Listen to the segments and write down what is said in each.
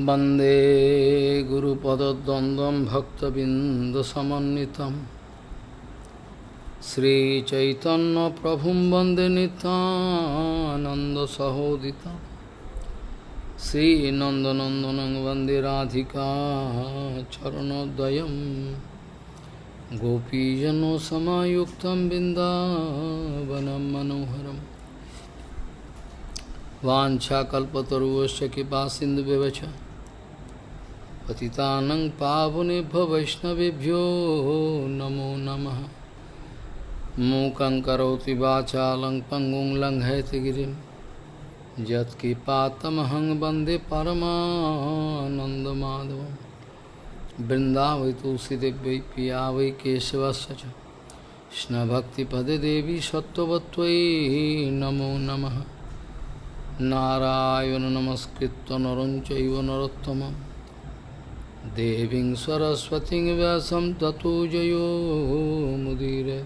वन्दे गुरुपदद्वन्द्वं भक्तबिन्दसमन्वितं श्रीचैतन्यप्रभुं वन्दे नितानन्दसहोदितं श्रीनन्दनन्दनं वन्दे राधिका चरणोदयं गोपीजनसमायुक्तं बिन्दावनं मनोहरम् वाञ्छाकल्पतरुवश्च कृपा सिन्धुव्यवच पतितानं पावनेभ्यो वैष्णवेभ्यो नमो नमः। मूकं करोति वाचालं पङ्गुं लङ्घयति गिरिं। यत्कृपातमहं वंदे परमानन्दमाधवं। वृन्दावै तुलसीदेव्यै पिया वै केशवस्य च कृष्णभक्तिपदे देवी सत्त्ववत्त्वयि नमो नमः। नारायण नमस्कृत्य नरं चैव नरोत्तमं देवी सरस्वती व्यास ततो जयो मुदीर।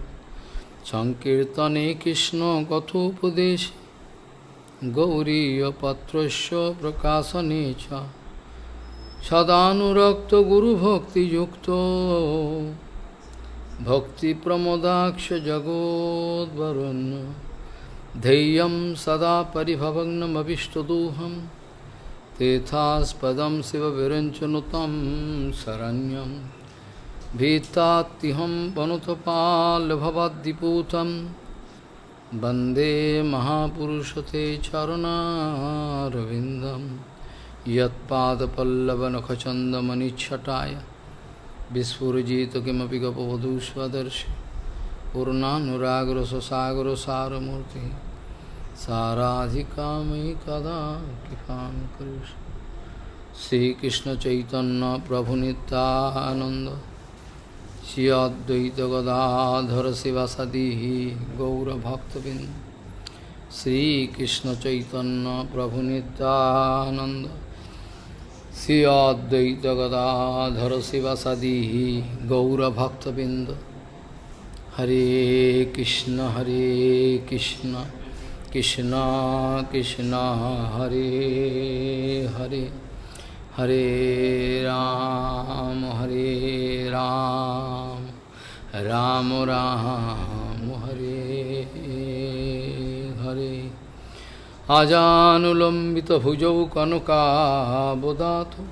संकर्तने कृष्ण कथोपदेश गौरीपत्र प्रकाशने सदाक्त गुरुभक्ति भक्ति प्रमोदाक्ष जगोदरण्य धैय सदा पिभवनमीष्टदोहम तेथास्पदं शिवविरञ्चनुतं शरण्यं भीतात्तिहं वनुतपाल्भवद्दिपूतं वन्दे महापुरुषते चरणारविन्दं यत्पादपल्लवनखचन्दमनिच्छटाय विस्फुरजित किमपि गपवधूष्वदर्शि पूर्णानुरागरससागरसारमूर्ति साराधिका मयि कदा कृपां करिष्य श्रीकृष्णचैतन्यप्रभुनितानन्द श्री अद्वैतगदाधर शिवसदी गौरभक्तबिन्द। श्रीकृष्णचैतन्यप्रभुनितानन्द श्री अद्वैतगदाधर शिवसदी गौरभक्तबिन्द। हरे कृष्ण हरे कृष्ण। कृष्ण कृष्ण हरे हरे हरे राम हरे राम राम राम हरे हरे आजानुलम्बितभुजौ कनकाबुदातु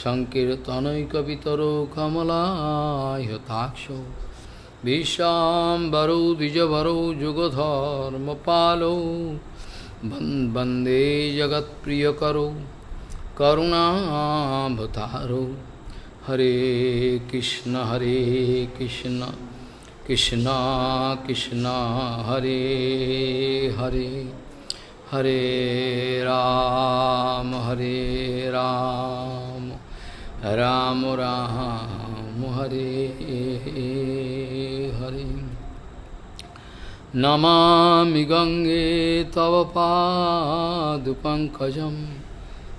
सङ्कीर्तनैकवितरो कमलायताक्षौ विशाम्बरौ द्विजवरौ, जुगधर्मपालौ वंदे जगत्प्रियकरौ करुणाभतारौ हरे कृष्ण हरे कृष्ण कृष्ण कृष्ण, हरे हरे। हरे राम हरे राम। राम राम। हरे हरे। नमामि गङ्गे तव पादुपङ्कजं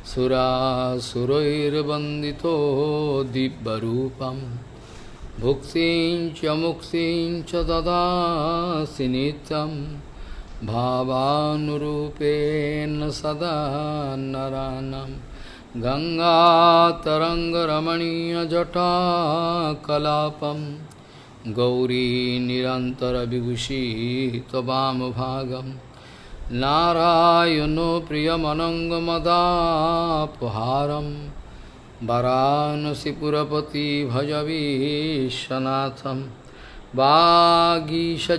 सुरासुरैर्वन्दितो दिव्यरूपं। भुक्तिं च मुक्तिं च ददासि नित्यं। भावानुरूपेण सदा नरानं गङ्गातरङ्गरमणीयजटाकलापं गौरी निरन्तरविभूषितवामभागं नारायणो प्रियमनङ्गमदापहारं वरानसिपुरपति भजवीशनाथं वागीषजुष्वदने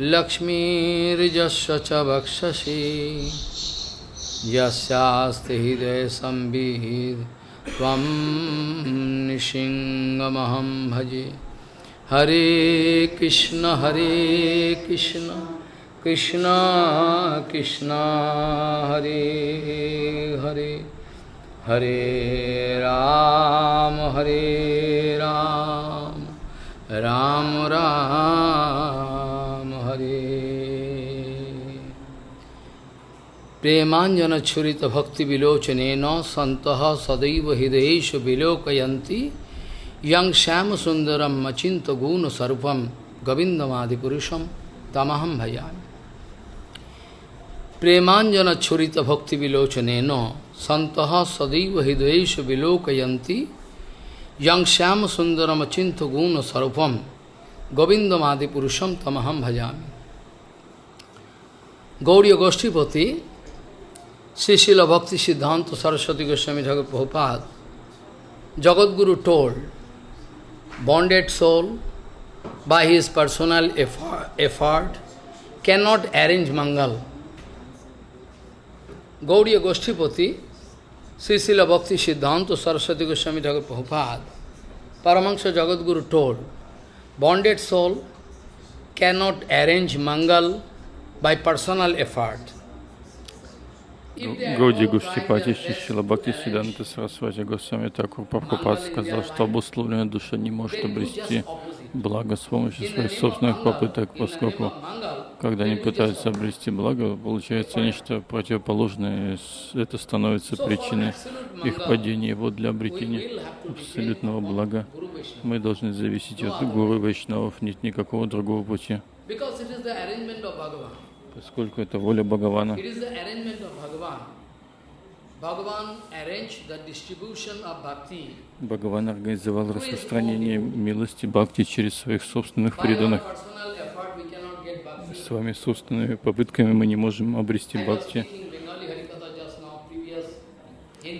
लक्ष्मीर्जस्य च वक्षसि यस्यास्ति हृदयसंविद् त्वं निशिङ्गमहं भजे। हरे कृष्ण हरे कृष्ण कृष्ण कृष्ण, हरे हरे। हरे राम हरे राम राम राम, हरे। प्रेमांजन छुरीत भक्ति विलोचन न संत सदैव हृदय विलोकयती यं श्याम सुंदरम अचिंत गुण स्वरूपम गोविंदमादिपुरुषम तमहम भयामि। प्रेमांजन छुरीत भक्ति विलोचन न संत सदैव हृदय विलोकयती यं श्याम सुंदरम अचिंत गुण स्वरूपम गोविंदमादिपुरुषम तमहम भजामि गौड़ी गोष्ठीपति Goshtipati Srila Bhakti Siddhanta Saraswati Goswami Thakur Prabhupada Jagadguru told bonded soul by his personal effort cannot arrange Mangal. Gauriya Goshtipati, Srisila Bhakti Siddhanta Saraswati Goswami Thakur Prabhupada, Paramahansa Jagadguru told, bonded soul cannot arrange Mangal by personal effort. Гауди Гуштипати Шишила Бхакти Сиданта Сарасвати Госвами Такур Прабхупад сказал, что обусловленная душа не может обрести благо с помощью своих собственных попыток, поскольку когда они пытаются обрести благо, получается нечто противоположное, это становится причиной их падения. И вот для обретения абсолютного блага мы должны зависеть от Гуру Вайшнавов, нет никакого другого пути поскольку это воля Бхагавана. Бхагаван организовал распространение милости Бхакти через своих собственных преданных. Своими собственными попытками мы не можем обрести Бхакти.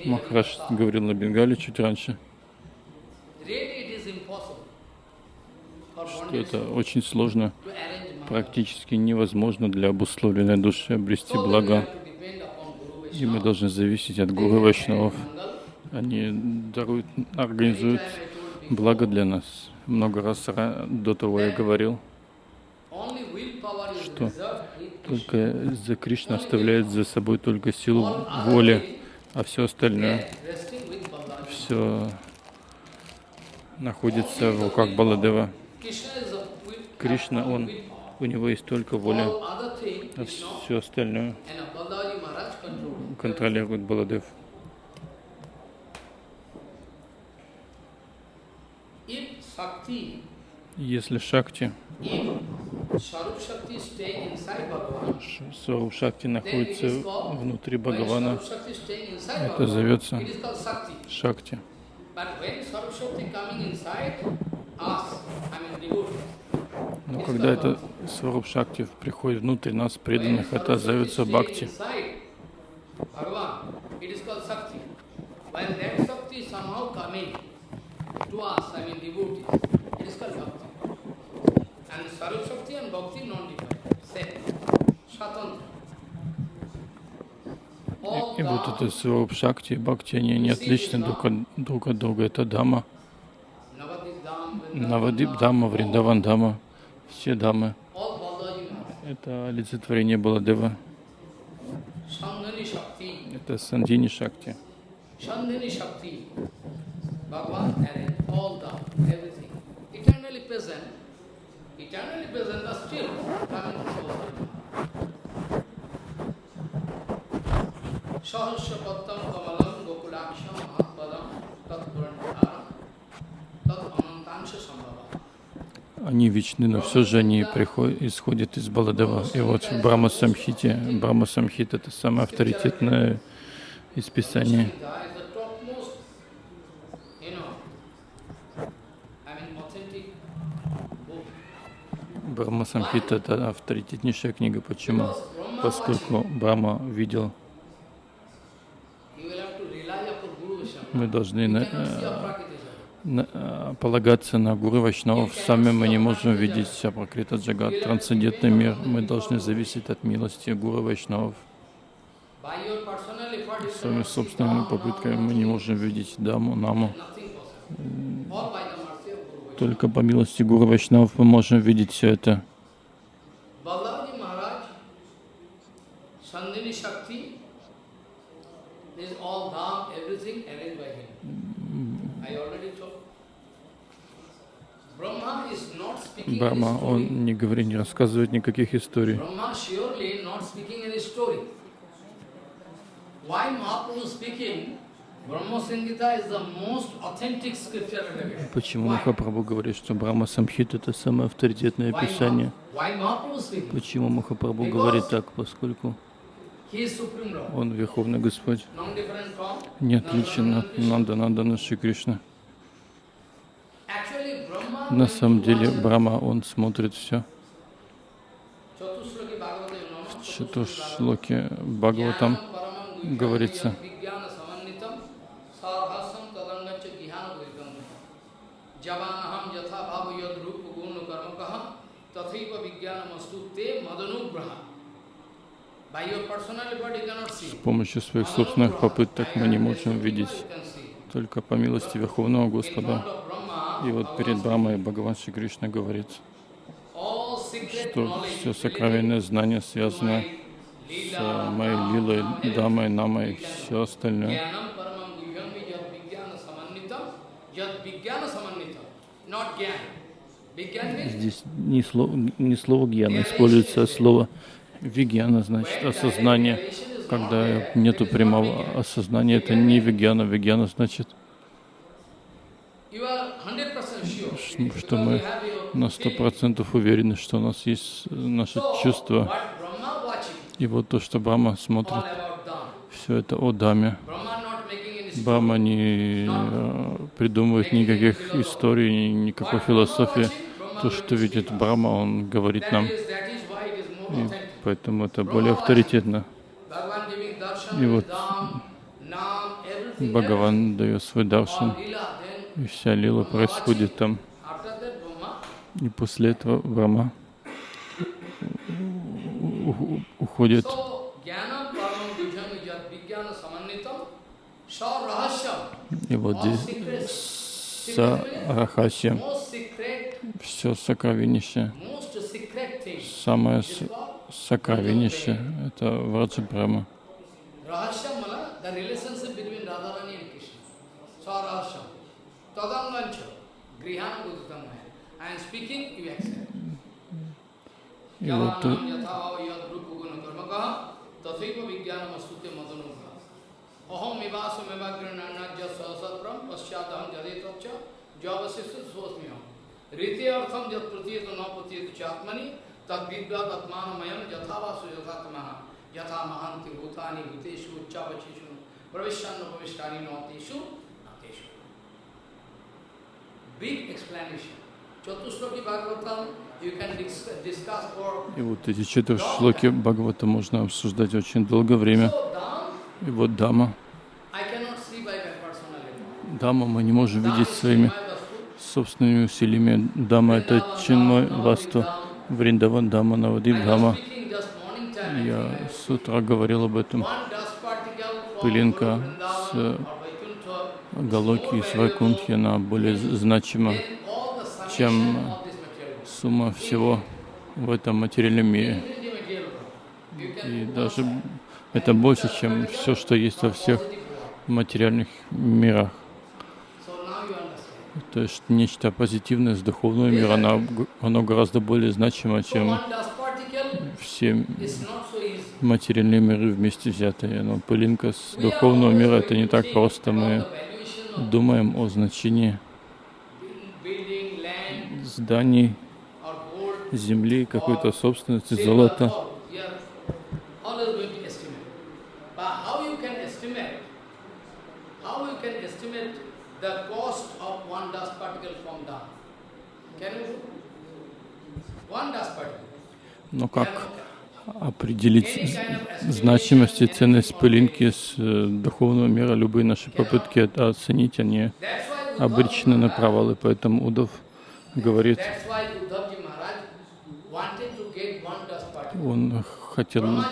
Махараш говорил на Бенгале чуть раньше, что это очень сложно практически невозможно для обусловленной души обрести благо. И мы должны зависеть от Гуру Вайшнавов. Они даруют, организуют благо для нас. Много раз до того я говорил, что только за Кришна оставляет за собой только силу воли, а все остальное, все находится в руках Баладева. Кришна, он у него есть только воля, а все остальное контролирует Баладев. Если Шакти, Сваруб Шакти находится внутри Бхагавана, это зовется Шакти. Но когда это Сваруб Шакти приходит внутрь нас, преданных, это зовется Бхакти. И, и вот это Сваруб Шакти и Бхакти, они не отличны друг от, друг от друга. Это Дама, Навадип Дама, Вриндаван Дама все дамы. Это олицетворение Баладева. Это Сандини Шакти. Tat Purandharam Tat Anantansha Sambhava они вечны, но все же они приходят, исходят из Баладева. И вот в Брахма Самхите, Брахма Самхит это самое авторитетное из Писания. Брахма Самхит это авторитетнейшая книга. Почему? Поскольку Брахма видел мы должны Э, полагаться на Гуру Вайшнавов. Сами мы не можем видеть Пракрита Джагат, трансцендентный мир. Мы должны зависеть от милости Гуру Вайшнавов. Своими собственными попытками мы не можем видеть Даму, Наму. Только по милости Гуру Вайшнавов мы можем видеть все это. Брахма, он не говорит, не рассказывает никаких историй. Почему Махапрабху говорит, что Брахма Самхит это самое авторитетное писание? Почему Махапрабху говорит так? Поскольку. Он Верховный Господь, не отличен от Нанда Нандана Шри Кришна. На самом деле Брахма, он смотрит все. В Чатушлоке Бхагаватам говорится, с помощью своих собственных попыток мы не можем видеть только по милости Верховного Господа. И вот перед Брамой Бхагаван Шри Кришна говорит, что все сокровенное знание связано с моей лилой, дамой, намой и все остальное. Здесь не слово, не слово гьяна используется, а слово вигьяна, значит осознание. Когда нету прямого осознания, это не вигьяна. Вигьяна значит, You are 100% sure. ш- что мы на сто процентов уверены, что у нас есть э, наше чувство. И вот то, что Брахма all смотрит, все это о Даме. Брахма не э, придумывает никаких историй, ни- никакой философии. То, что видит Брахма, он говорит нам. И поэтому это более авторитетно. И вот Бхагаван дает свой даршан, и вся лила происходит там. И после этого у- уходит. И вот здесь secret, все thing самое is с- called сокровеннейшее, это Враджа Krishna. Sarahasyam. Tadangancha. Grihana buddhitam I am speaking, you accept. И вот э, Yavanam yatha yad rupa guna karmaka tathaiva vijnanam astute madanubha. Aham mivasam evagrananajya sahasatram pasyadaham jadetapcha javasisya swasmiyam. Rite artham jat pratiyata И вот эти четыре шлоки Бхагавата можно обсуждать очень долгое время. И вот Дама. Дама мы не можем видеть своими собственными усилиями. Дама это Чинмой Васту, Вриндаван Дама, Навадип Дама. Я с утра говорил об этом. Пылинка с Галоки из Вайкунтхи, она более значима, чем сумма всего в этом материальном мире. И даже это больше, чем все, что есть во всех материальных мирах. То есть нечто позитивное с духовного мира, оно, оно гораздо более значимо, чем все материальные миры вместе взятые. Но пылинка с духовного мира это не так просто. Мы думаем о значении зданий, земли, какой-то собственности, золота. Но как определить значимость и ценность пылинки с э, духовного мира? Любые наши попытки это оценить, они обречены на провалы. Поэтому Удов говорит, он хотел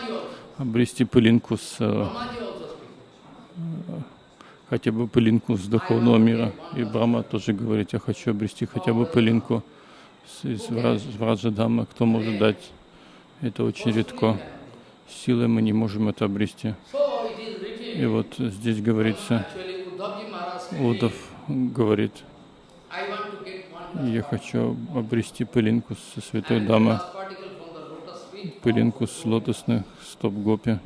обрести пылинку с э, хотя бы пылинку с духовного мира. И Брахма тоже говорит, я хочу обрести хотя бы пылинку из Враджадамы. Кто может дать? Это очень редко. Силой мы не можем это обрести. И вот здесь говорится, Удов говорит, one я хочу обрести пылинку со святой дамы, пылинку с лотосных стоп гопи.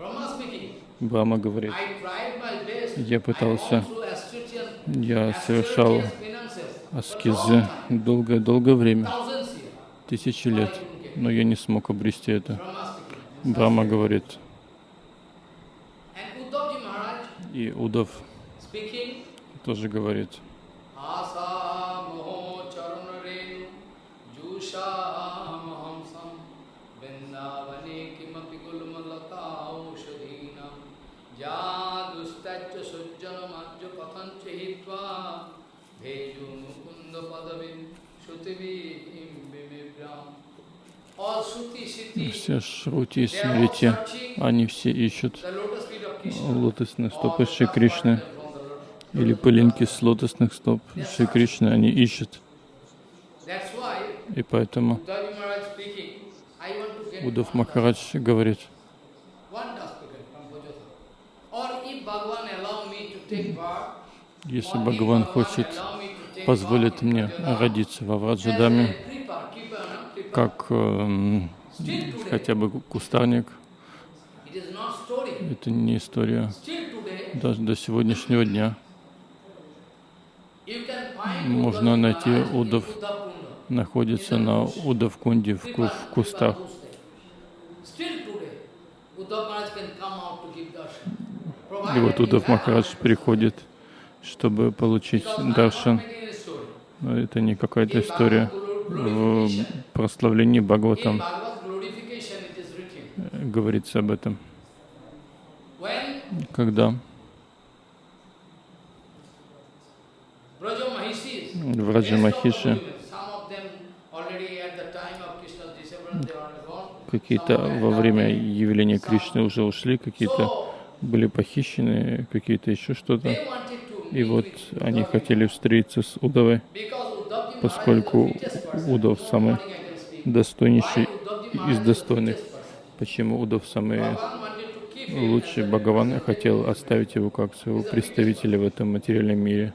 Брахма говорит, я пытался, я совершал аскезы долгое-долгое время, тысячи лет, но я не смог обрести это. Брахма говорит, И speaking, тоже говорит, все Шрути и Смрити, они все ищут Krishna. лотосные стопы Шри Кришны. или пылинки с лотосных стоп Шри Кришны, они ищут. И поэтому Удав Махарадж говорит, если Бхагаван хочет, позволит мне родиться во Враджадаме, как эм, today, хотя бы кустарник, это не история. Даже до сегодняшнего дня Можно найти Uddhavkunda. находится на Удавкунде в, в кустах. И вот Удав Махарадж приходит, чтобы получить даршан. это не какая-то история. В прославлении Бхагаватам э, говорится об этом. Когда в Раджа Махиши какие-то во время явления Кришны уже ушли, какие-то были похищены, какие-то еще что-то. И вот они хотели встретиться с Удавой, поскольку. Удав самый достойнейший из достойных. Почему Удав самый лучший? Бхагаван хотел оставить его как своего представителя в этом материальном мире.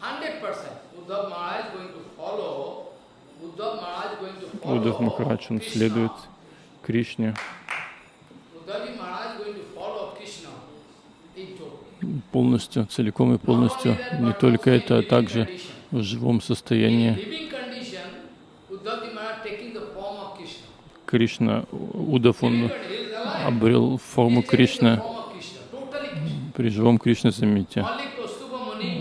100% Uddhav Maharaj going to follow, Uddhav Maharaj going to follow Удав Махарадж, он следует Кришне полностью, целиком и полностью. Не только это, а также в живом состоянии. Кришна, Удав, он обрел форму Кришны. При живом Кришне, заметьте.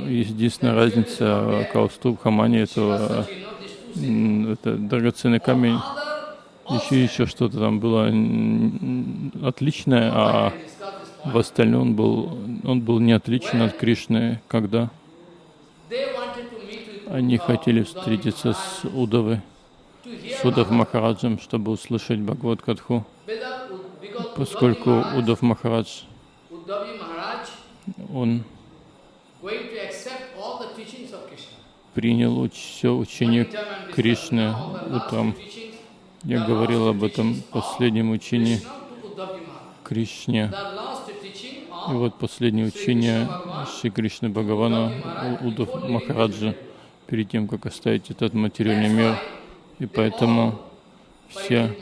Единственная разница Каустуб Хамани это, это драгоценный камень, еще еще что-то там было отличное, а В остальном он был, он был не отличен от Кришны, когда они хотели встретиться с Удавой, с Удав Махараджем, чтобы услышать Бхагават Катху, поскольку Удав Махарадж, он принял все учение Кришны утром. Я говорил об этом последнем учении Кришне. И вот последнее учение Шри Кришны Бхагавана У- Удав Махараджа перед тем, как оставить этот материальный мир. И поэтому все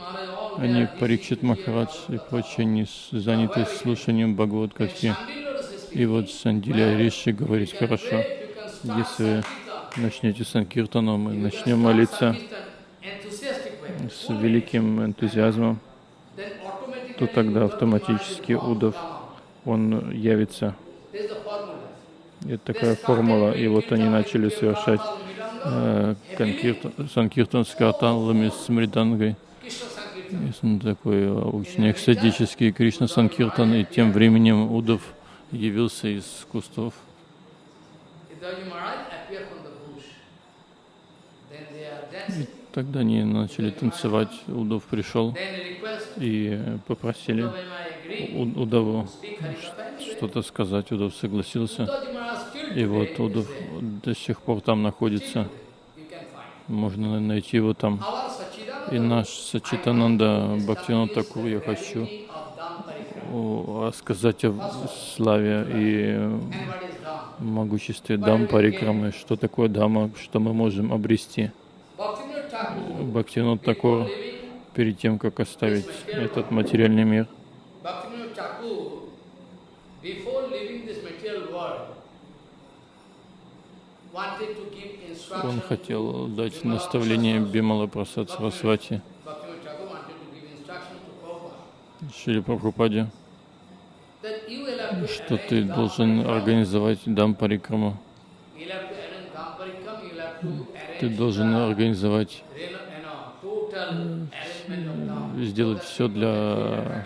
они, Парикшит Махарадж и прочие, они заняты слушанием is И вот Сандиля Риши говорит, хорошо, если начнете Санкиртану, мы начнем молиться с великим энтузиазмом, то тогда автоматически out. он явится. Это такая формула. И вот они начали совершать э, санкиртан с карталами, с мридангой. И сон такой э, очень экстатический Кришна Санкиртан. И тем временем Удав явился из кустов. Uddhavji Тогда они начали танцевать. Удав пришел и попросили Uddhav Maharaj agree У- Удаву to speak Harikatha. and что-то сказать. Удав согласился. И вот there. до сих пор там находится. Можно найти его там. И наш Сачитананда Бхактивинод is Такур, я хочу Dham Parikrama. о, славе и могуществе Дам Парикрамы, что такое Дама, что мы можем обрести. Такур, living, перед тем, как оставить этот материальный мир, он хотел дать наставление. Бимала Прасад Сарасвати. Шри Прабхупаде. что ты должен организовать дам парикраму. Ты должен организовать, Dham. сделать все для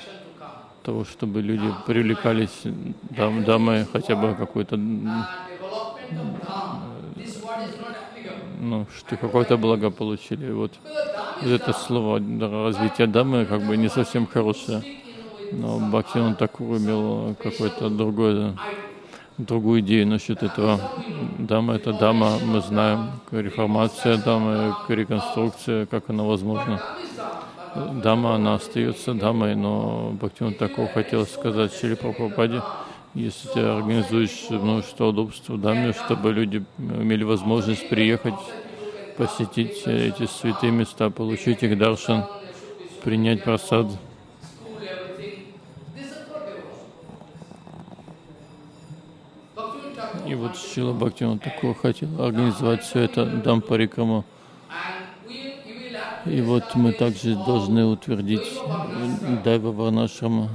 того, чтобы люди привлекались дам, дамы хотя бы какой-то, applicable. ну, что какое-то благо получили. Вот это слово развитие дамы как бы не совсем хорошее. Но Бхактиван Такур имел какое-то другое, другую идею насчет этого. Дама — это дама, мы знаем, реформация дамы, реконструкция, как она возможна. Дама, она остается дамой, но Бхактиван Такур хотел сказать Шри Прабхупаде, если ты организуешь множество удобств в даме, чтобы люди имели возможность приехать, посетить эти святые места, получить их даршан, принять просад. И вот Шила Бхактиван Такур хотел организовать все это дам парикраму. And we, you will have to И вот мы также должны утвердить Дайва Варнашрама.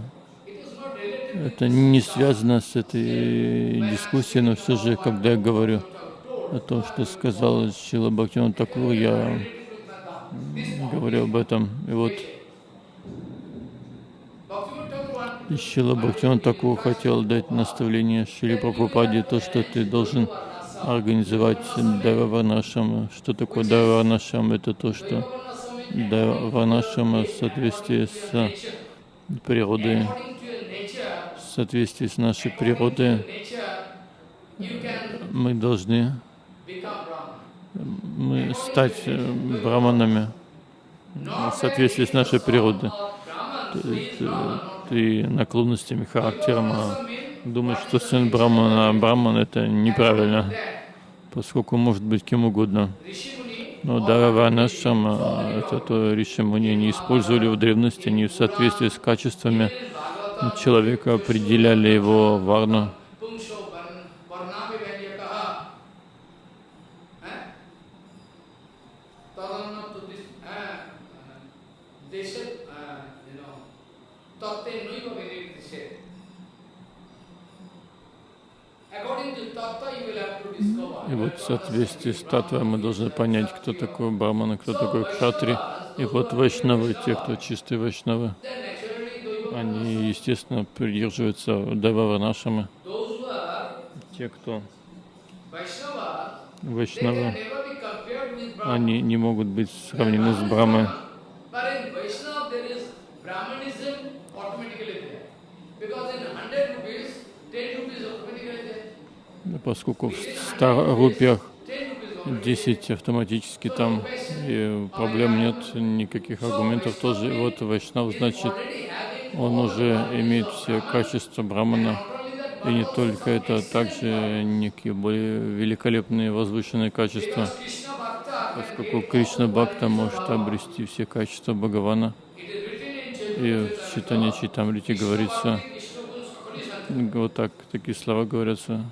Это не связано с этой дискуссией, но все же, когда я говорю о том, что сказал Шила Бхактиван Такур, я говорю об этом. И вот Thakur wanted и Шила Бхактиван Такур хотел дать наставление Шили Прабхупаде, то, что ты должен организовать Дайва Варнашрама. Что такое Дайва Варнашрама? Это то, что Дайва Варнашрама в соответствии с природой, в соответствии с нашей природой, мы должны мы стать э, браманами в соответствии с нашей природой. Ты наклонностями, характером а думаешь, что сын а браман это неправильно, поскольку может быть кем угодно. Но Дараванашама, это то Ришимуни, они использовали в древности, они в соответствии с качествами человека определяли его варну. И вот в соответствии с татвой мы должны понять, кто такой браман, и кто такой кшатри. И вот вайшнавы, те, кто чистые вайшнавы, они, естественно, придерживаются who are Те, кто вайшнавы, они не могут быть сравнены с Брамой. Поскольку в 100 рупиях 10 rupees automatically. 10 автоматически там, и проблем нет, никаких аргументов тоже. И вот Вайшнав, значит, он уже имеет все качества Брамана. И не только это, а также некие более великолепные возвышенные качества. Поскольку Кришна Бхакта может обрести все качества Бхагавана. И в читании Читамрити говорится, вот так, такие слова говорятся,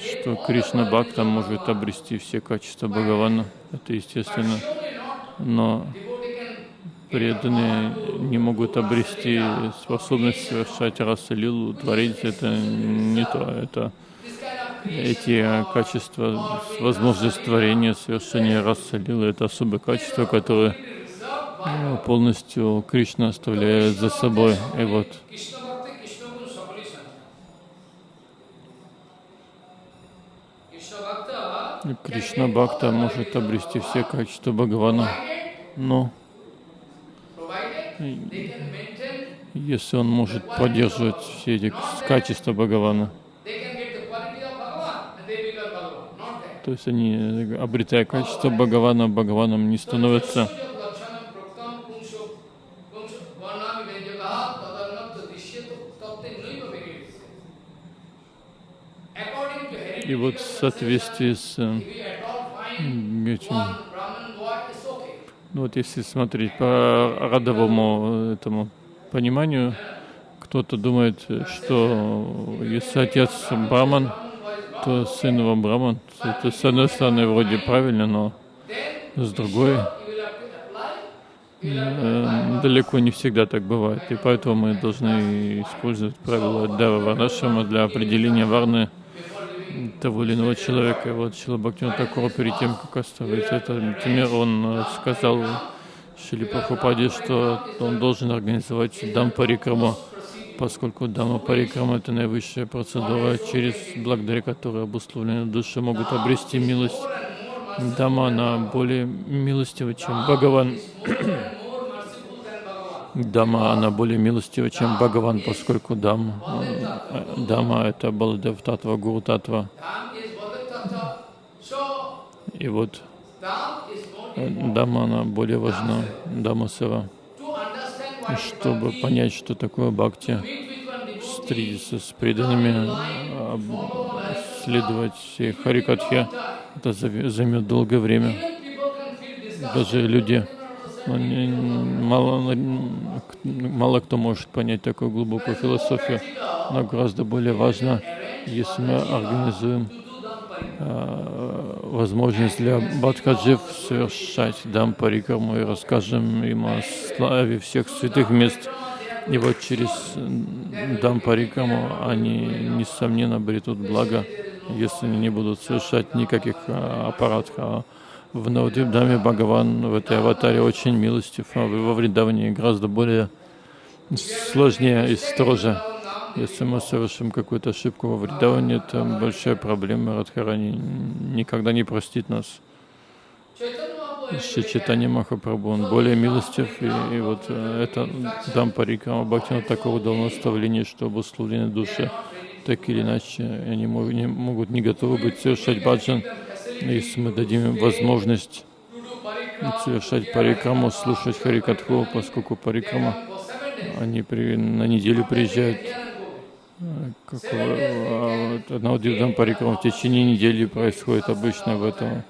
Что Кришна Бхакта может обрести все качества Бхагавана. Это естественно. Но преданные не могут обрести способность совершать раса лилу, творить это не то. Это эти качества, возможность творения, совершения раса лилы, это которое reserved by э, полностью Кришна оставляет за собой. И вот Кришна Бхакта может обрести все качества Бхагавана, но если он может поддерживать все эти качества Бхагавана, то есть они, обретая качество Бхагавана, Бхагаваном не становятся. И вот в соответствии с э, этим, ну вот если смотреть по родовому этому пониманию, кто-то думает, что если отец Браман, то сын его Браман. Это с одной стороны вроде правильно, но с другой э, далеко не всегда так бывает. И поэтому мы должны использовать правила Дава Варнашама для определения варны того или иного человека. И вот Шилабхактин Такур перед тем, как оставить этот мир, он сказал Шили Прабхупаде, что он должен организовать дам парикраму, поскольку дама парикрама это наивысшая процедура, через благодаря которой обусловленные души могут обрести милость. Дама, она более милостива, чем Бхагаван. Дама, она более милостива, чем Бхагаван, поскольку дам, Дама — это Баладев Татва, Гуру Татва. И вот Дама, она более важна, Дама Сева. Чтобы понять, что такое бхакти, встретиться с преданными, следовать Харикатхе, это займет долгое время. Даже люди, ну, не, мало, мало кто может понять такую глубокую философию, но гораздо более важно, если мы организуем э, возможность для Бадхаджив совершать дам парикраму и расскажем им о славе всех святых мест. И вот через дам парикраму они, несомненно, обретут благо если они не будут совершать никаких а, аппаратов. В Навадвипдаме Бхагаван в этой аватаре очень милостив, а во Вриндаване гораздо более сложнее и строже. Если мы совершим какую-то ошибку во Вриндаване, это большая проблема. Радхарани никогда не простит нас. Читание Махапрабху, он более милостив, и, и вот э, это Дампарикама Бхактина такого дал наставление, что обусловлены души так или иначе они не могут не готовы быть совершать баджан. Если мы дадим им возможность совершать парикраму, слушать харикатху, поскольку парикрама, они при, на неделю приезжают, как, а, одного дивдам парикрама в течение недели происходит обычно в это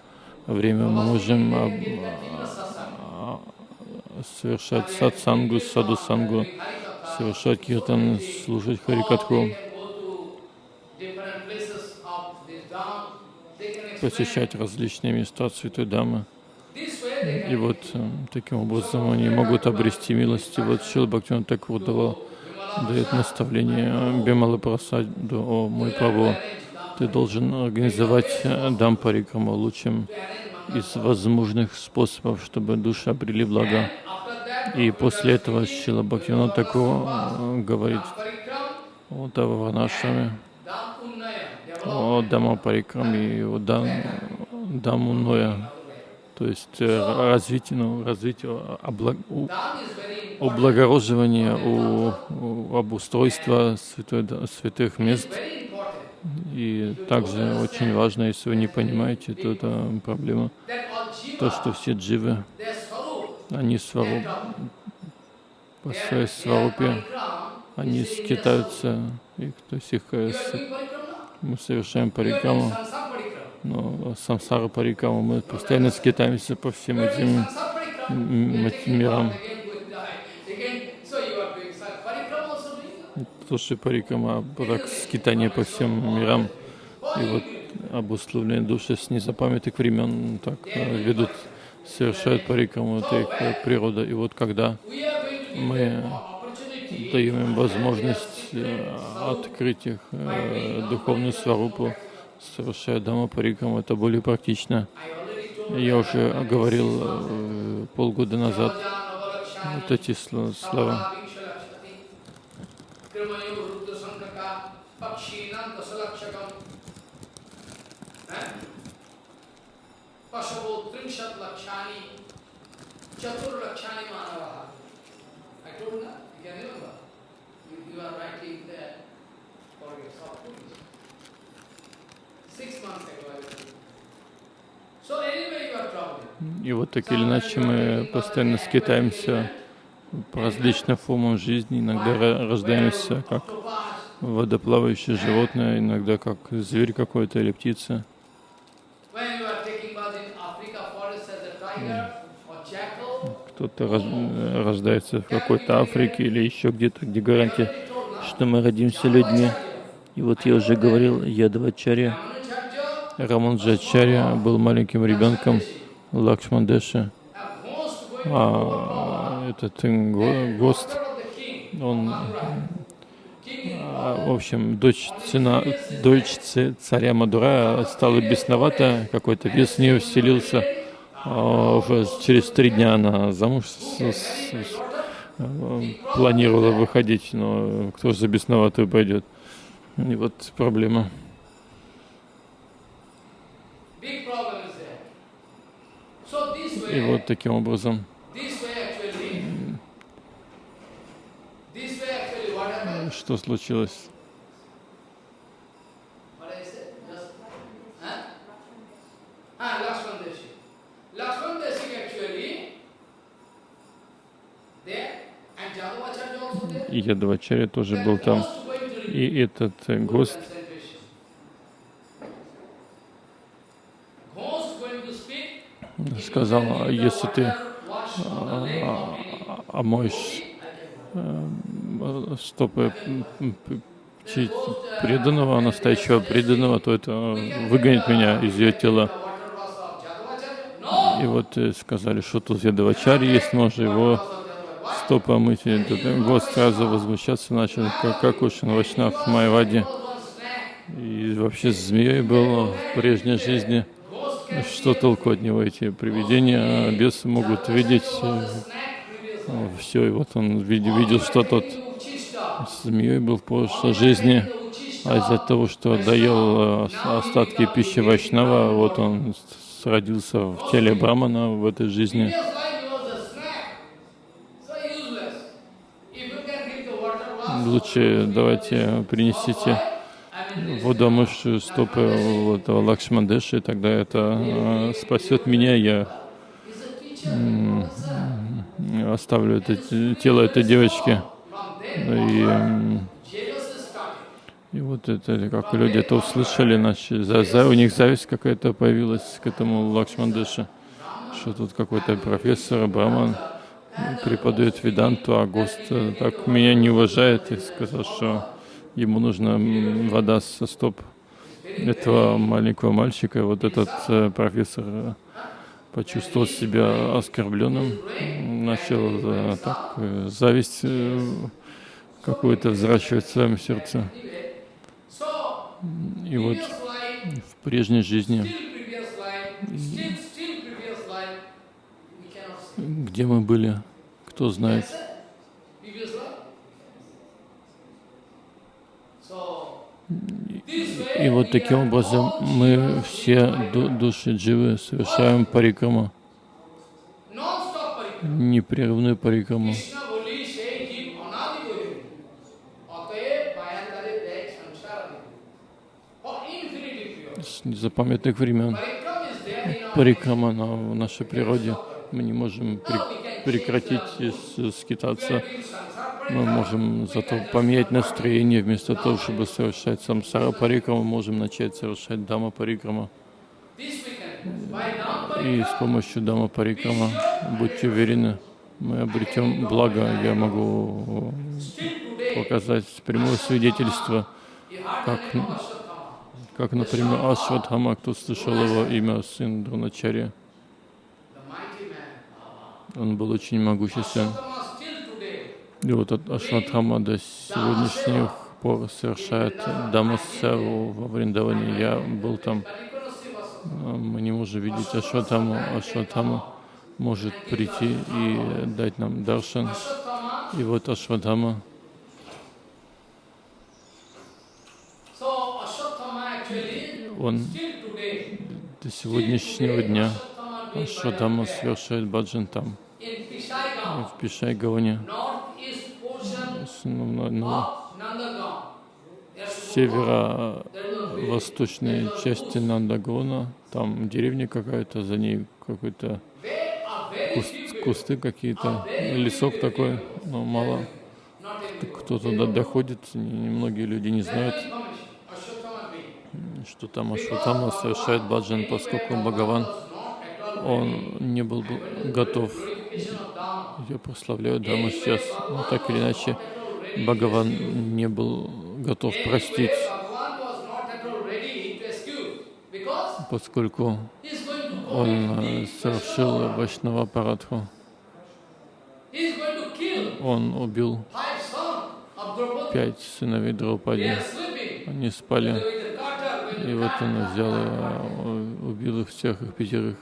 время. Мы можем а, совершать сатсангу, садусангу, совершать киртан, слушать харикатху. Посещать различные места Святой Дамы. И вот э, таким образом они могут обрести милость. И вот Шил Бхактиван Такур давал, дает наставление Бемалы Прасаду, о мой Прабху, ты должен организовать э, Дампарикраму лучшим из возможных способов, чтобы души обрели благо. И после этого Шила Бхактиван Такур э, говорит о Тававанашами, о Дамапарикраме и о Дам, Дамуноя, то есть э, развитие, ну, развитие облаг, облагороживания, у, у обустройства святой, святых мест. И также очень важно, если вы не понимаете, то это проблема, то, что все дживы, они свару, по своей сварупе, они скитаются, их, то есть их э, мы совершаем парикаму, но самсара парикаму мы постоянно скитаемся по всем этим мирам. Тоже парикама, так скитание по всем мирам. И вот обусловленные души с незапамятных времен так э, ведут, совершают парикаму, это их э, природа. И вот когда мы даем им возможность открыть их э, духовную сварупу, совершая дама парикам, это более практично. Я уже говорил э, полгода назад вот эти слова. Пашаво лакшани, чатур лакшани манаваха. I told that. You. И вот так или иначе мы постоянно скитаемся по различным формам жизни. Иногда рождаемся как водоплавающее животное, иногда как зверь какой-то или птица. кто-то рождается в какой-то Африке или еще где-то, где гарантия, что мы родимся людьми. И вот я уже говорил, Ядвачарья, Раманджачарья был маленьким ребенком Лакшмандеша. А этот ГОСТ, он, в общем, дочь, цена, дочь царя Мадура стала бесновата, какой-то вес в нее вселился. А через три дня она замуж с, с, с, планировала выходить, но кто же за бесноватую пойдет? И вот проблема. И вот таким образом что случилось? И тоже был там. И этот гость сказал, «А если ты омоешь стопы преданного, настоящего преданного, то это выгонит меня из ее тела. И вот э, сказали, что тут Ядавачари есть, можно его стопы омыть. И гость сразу возмущаться начал, как, как уж Вайшнав в Майваде. И вообще змеей был в прежней жизни. Что толку от него эти привидения? А бесы могут видеть э, все, и вот он видел, видел что тот змеей был в прошлой жизни, а из-за того, что доел э, остатки пищи Вайшнава, вот он родился в теле Брамана в этой жизни. Лучше давайте принесите воду, омывшую стопы вот, Лакшмандеши, тогда это э, спасет меня, я оставлю это тело этой девочки. И, и вот это, как люди это услышали, начали, за, за, у них зависть какая-то появилась к этому Лакшмандеше, что тут какой-то профессор Браман преподает веданту, а гост так меня не уважает и сказал, что ему нужна вода со стоп этого маленького мальчика. Вот этот э, профессор э, почувствовал себя оскорбленным, начал э, так, зависть какую-то взращивать в своем сердце. И вот в прежней жизни, где мы были, кто знает. И вот таким образом мы все души дживы совершаем парикраму, непрерывную парикраму. С незапамятных времен парикрама на, в нашей природе. Мы не можем прекратить скитаться мы можем зато поменять настроение, вместо того, чтобы совершать самсара парикрама, можем начать совершать дама парикрама. И с помощью дама парикрама, будьте уверены, мы обретем благо. Я могу показать прямое свидетельство, как, как например, Ашватхама, кто слышал его имя, сын Друначарья. Он был очень могуществен. И вот Ашватхама до сегодняшних пор совершает Дамасеву во Вриндаване. Я был там, мы не можем видеть Ашватхаму. Ашватхама может прийти и дать нам даршан. И вот Ашватхама он до сегодняшнего дня Ашватхама совершает баджан там, в Пишайгаване на, северо-восточной части Нандагона, там деревня какая-то, за ней какой-то куст, кусты какие-то, лесок такой, но мало кто туда доходит, немногие люди не знают, что там Ашватама совершает баджан, поскольку Бхагаван, он не был готов. Я прославляю Даму сейчас, но так или иначе, Бхагаван не был готов простить, поскольку он э, совершил Вайшнава Парадху. он убил пять сыновей Драупади. Они спали, и вот он взял и убил их всех, их пятерых.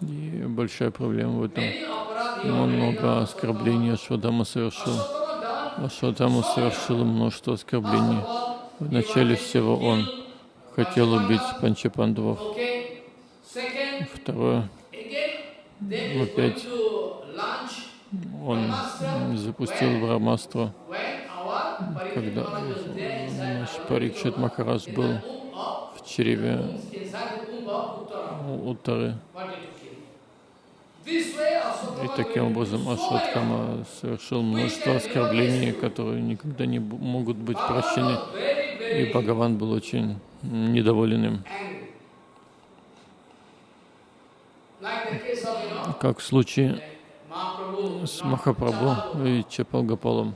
И большая проблема в этом. Много оскорблений Ашвадама совершил. Ашватама совершил множество оскорблений. Вначале всего он хотел убить Панчапандавов. Второе, Опять. он запустил our когда наш Парикшит Махарадж in был в Uttara, у Уттары. И таким образом Ашватхама совершил множество оскорблений, которые никогда не могут быть прощены. И Бхагаван был очень недоволен им. Как в случае с Махапрабху и Чапалгапалом.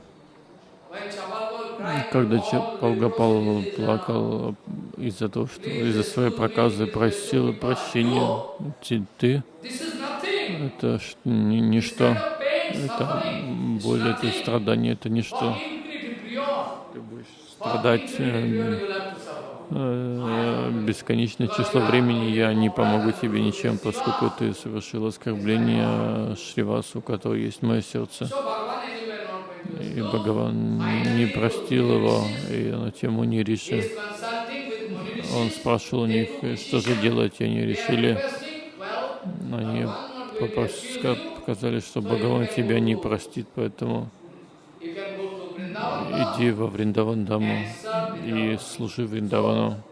Когда uh, плакал из-за того, что из-за своей проказы просил прощения, ты, ты это ничто, это боль, это страдание, это ничто. Ты будешь страдать э, э, бесконечное число времени, я не помогу тебе ничем, поскольку ты совершил оскорбление Шривасу, которого есть мое сердце. И Бхагаван не простил его, и на тему with Muni Он спрашивал у них, что же делать, и они решили, они показали, что Бхагаван тебя не простит, поэтому иди во Вриндавандаму и служи Вриндавану.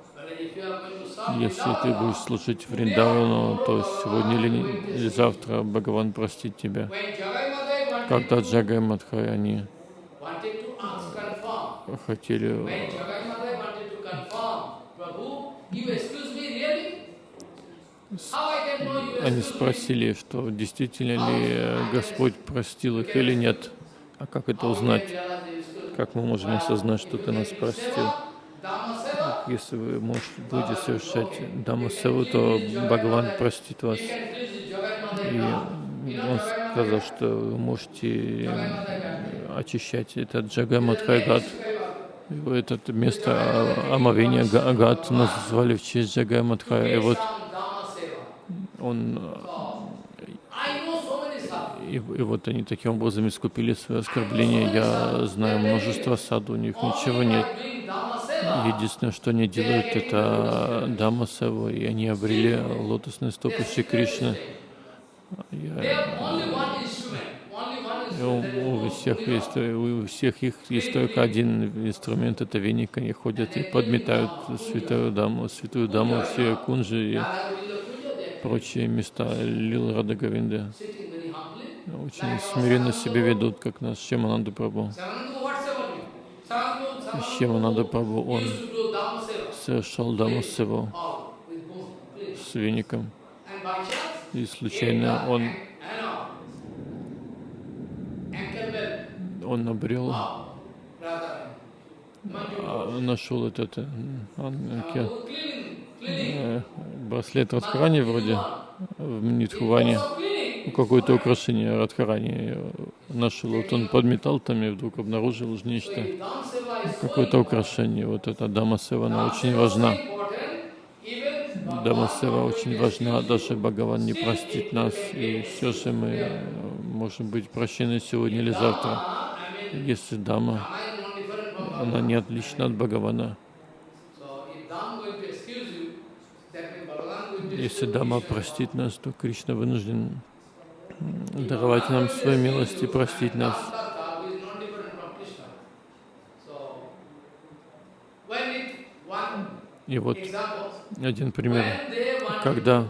Если ты будешь служить Вриндавану, то сегодня не- или завтра Бхагаван простит тебя. Когда to- Джагай Мадхай, они хотели, они спросили, что действительно ли Господь простил их или нет. А как это узнать? Как мы можем осознать, что ты нас простил? Если вы можете, будете совершать Дамасеву, то Бхагаван простит вас. И он сказал, что вы можете очищать этот Джагамадхай Гат. Это место омовения Га- Агат назвали в честь Джагамадхая. И вот он. И, и вот они таким образом искупили свое оскорбление. Я знаю множество саду, у них ничего нет. Единственное, что они делают, это Дама Севу, и они обрели лотосные стопы Шри Кришны. Я- у, всех есть, у всех их есть только один инструмент, это веник. Они ходят и подметают святую даму, святую даму, все кунжи и прочие места Лил Рада Говинды. sitting very humbly. Очень смиренно себя ведут, как you? Samananda, Шемананда Samananda Прабhu, он совершал Даму boom, please. с веником. И случайно он, он обрел, а, нашел этот э, cleaning. э, браслет Радхарани вроде в. Ну, Какое-то украшение Радхарани э, нашел. Вот он подметал там и вдруг обнаружил нечто. Какое-то украшение. Вот эта Дама Сева, она Dhamma очень важна. Дама Сева очень важна, даже Бхагаван не простит нас, и все же мы э, можем быть прощены сегодня или завтра. Если Дама, она не отлична от Бхагавана. Если Дама простит нас, то Кришна вынужден даровать нам свою милость и простить нас. И вот один пример. Когда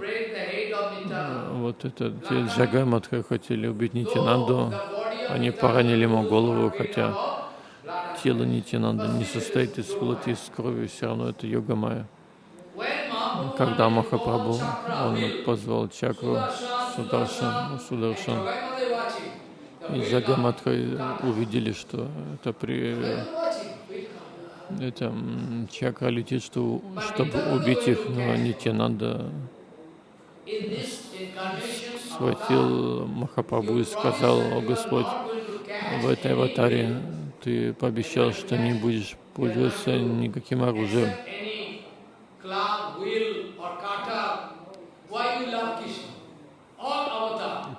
Э, Вот это те Джагай Мадха хотели убить though Они поранили ему голову, хотя тело Нитянанды не состоит из плоти из крови, все равно это йога майя. Когда Махапрабху, он позвал чакру Сударшан, Сударшан, и. Мадха увидели, что это при... Это чакра летит, что, чтобы убить их, но incarnation, схватил Махапрабху и сказал, «О Господь, в этой аватаре ты пообещал, что не будешь пользоваться никаким оружием.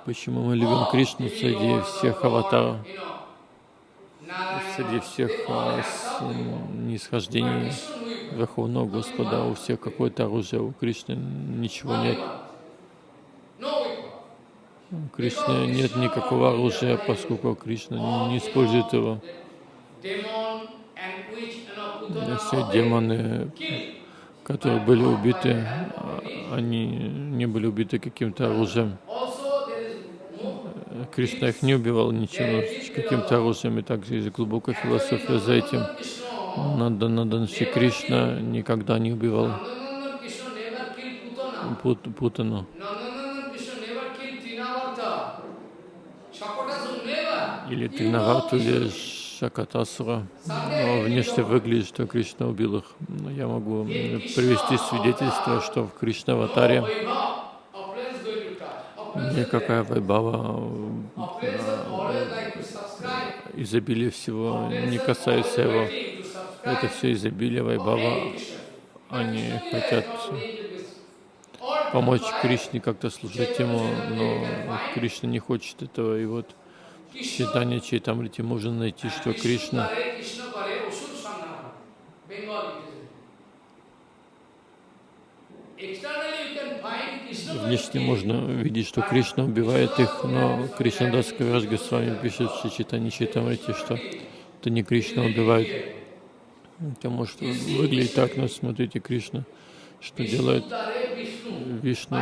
Почему мы любим Кришну среди всех аватаров, среди всех а, нисхождений Верховного Господа, у всех какое-то оружие, у Кришны ничего нет. Кришны нет никакого оружия, поскольку Кришна не использует его. Все демоны, которые были убиты, они не были убиты каким-то оружием. Кришна их не убивал ничем, каким-то оружием, и также есть глубокая философия за этим. Нанда Наданши Кришна никогда не убивал. Пут- Путану. Или Krishna. или Шакатасура. Но внешне выглядит, что Кришна убил их. Но я могу привести свидетельство, что в Кришна аватаре Vaibhav, opulence going to touch. Opulence is никакая вайбава, subscribe. изобилие всего не касается его. Это все изобилие вайбава. Они хотят помочь Кришне как-то служить ему, но Кришна не хочет этого. И вот читании Чайтамрити можно найти, что Кришна? Внешне можно видеть, что Кришна убивает их, но Кришнадас Кавираж Госвами пишет в Читани Читамрити, что это не Кришна убивает. Это может выглядеть так, но смотрите, Кришна, что делает. Вишну.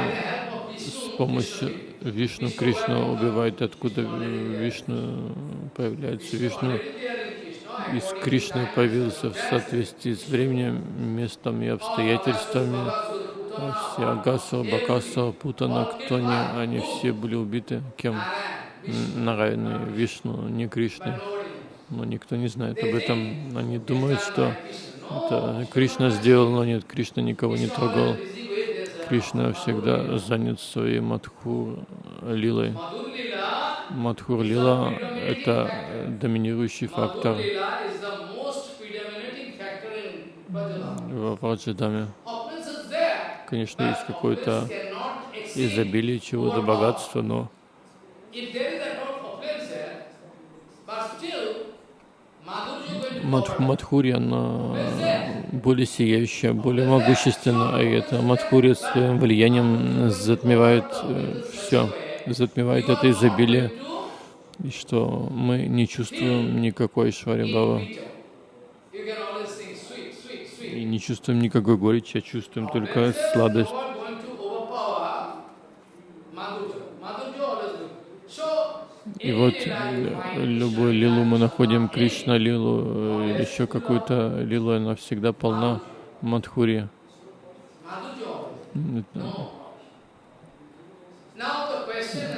С помощью Вишну Кришна убивает, откуда Вишну появляется. Вишну из Кришны появился в соответствии с временем, местом и обстоятельствами. Все Агасу, Бакасу, Путана, кто не, они все были убиты кем? Н- Нараяны, Вишну, не Кришны. Но никто не знает об этом. Они думают, что это Кришна сделал, но нет, Кришна никого не трогал. Кришна всегда занят своей Мадхур Лилой. Madhur Lila. Мадхур Лила — это доминирующий фактор в there. Конечно, есть какое-то изобилие чего-то, богатства, но Мадх-. Мадхури, она более сияющая, более могущественна, и это Мадхури своим влиянием затмевает все, затмевает это изобилие, и что мы не чувствуем никакой Швари Бава, You can always sing sweet, sweet, sweet. и не чувствуем никакой горечи, а чувствуем только сладость. И вот э, любую лилу мы находим, Кришна лилу, э, еще какую-то лилу, она всегда полна Мадхури.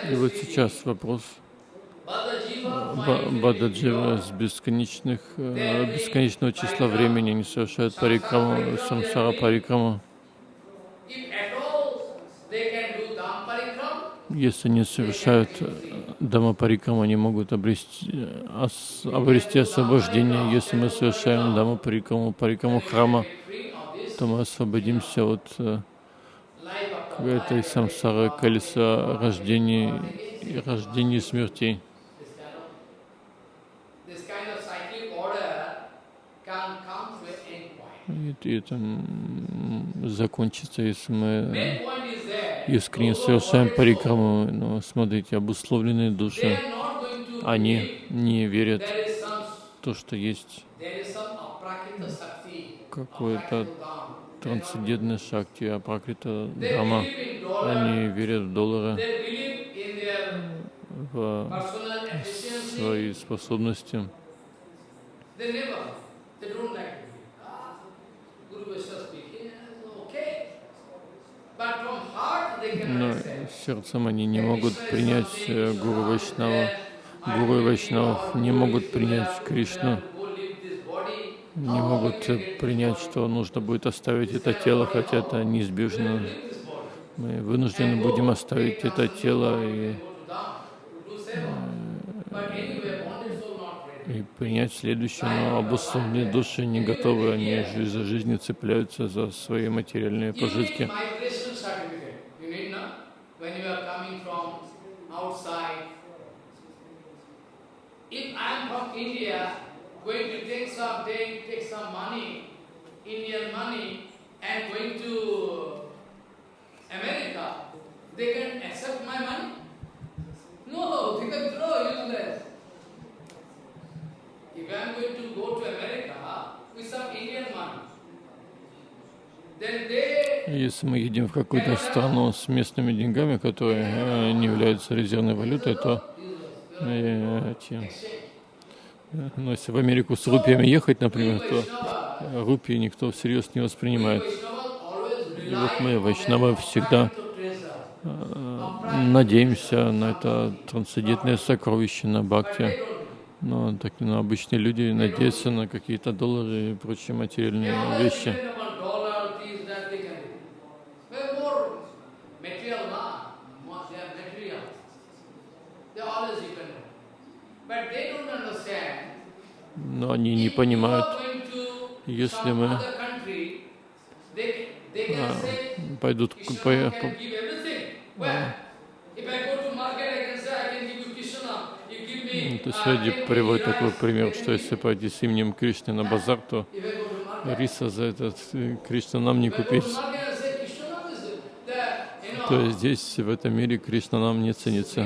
И вот сейчас вопрос Бададжива с бесконечных, э, бесконечного числа времени не совершают парикраму, самсара парикраму. Если не совершают дама парикраму, они могут обрести, э, ос- обрести освобождение. Если мы совершаем дама парикраму, парикраму храма, то мы освободимся от э, этой самсары, колеса рождений, рождений и смертей. И, это закончится, если мы искренне совершаем парикраму, но смотрите, обусловленные души, они не верят то, что есть какое-то трансцендентное шакти, а пракрита They дама. Они верят в доллары, в свои способности. Ah. But from Но сердцем они не могут принять э, Гуру Вайшнава. Гуру и не могут принять Кришну. Не могут принять, что нужно будет оставить это тело, хотя это неизбежно. Мы вынуждены будем оставить это тело и, и принять следующее, но обусловленные души не готовы, они из-за жизни цепляются за свои материальные пожитки. If I am from India, going to take some take, take some money, Indian money, and going to America, they can accept my money? No, they can throw useless. If I am going to go to America with some Indian money, Если мы едем в какую-то страну с местными деньгами, которые э, не являются резервной валютой, то эти но ну, если в Америку с рупиями ехать, например, то рупии никто всерьез не воспринимает. И вот мы, вайшнавы, всегда э, надеемся на это трансцендентное сокровище, на бхакти. Но, так, но обычные люди надеются на какие-то доллары и прочие материальные вещи. но они не понимают, если мы а, пойдут по, по, а, то есть люди приводят такой пример, что если пойти с именем Кришны на базар, то риса за этот э, Кришна нам не купить. То есть здесь, в этом мире, Кришна нам не ценится.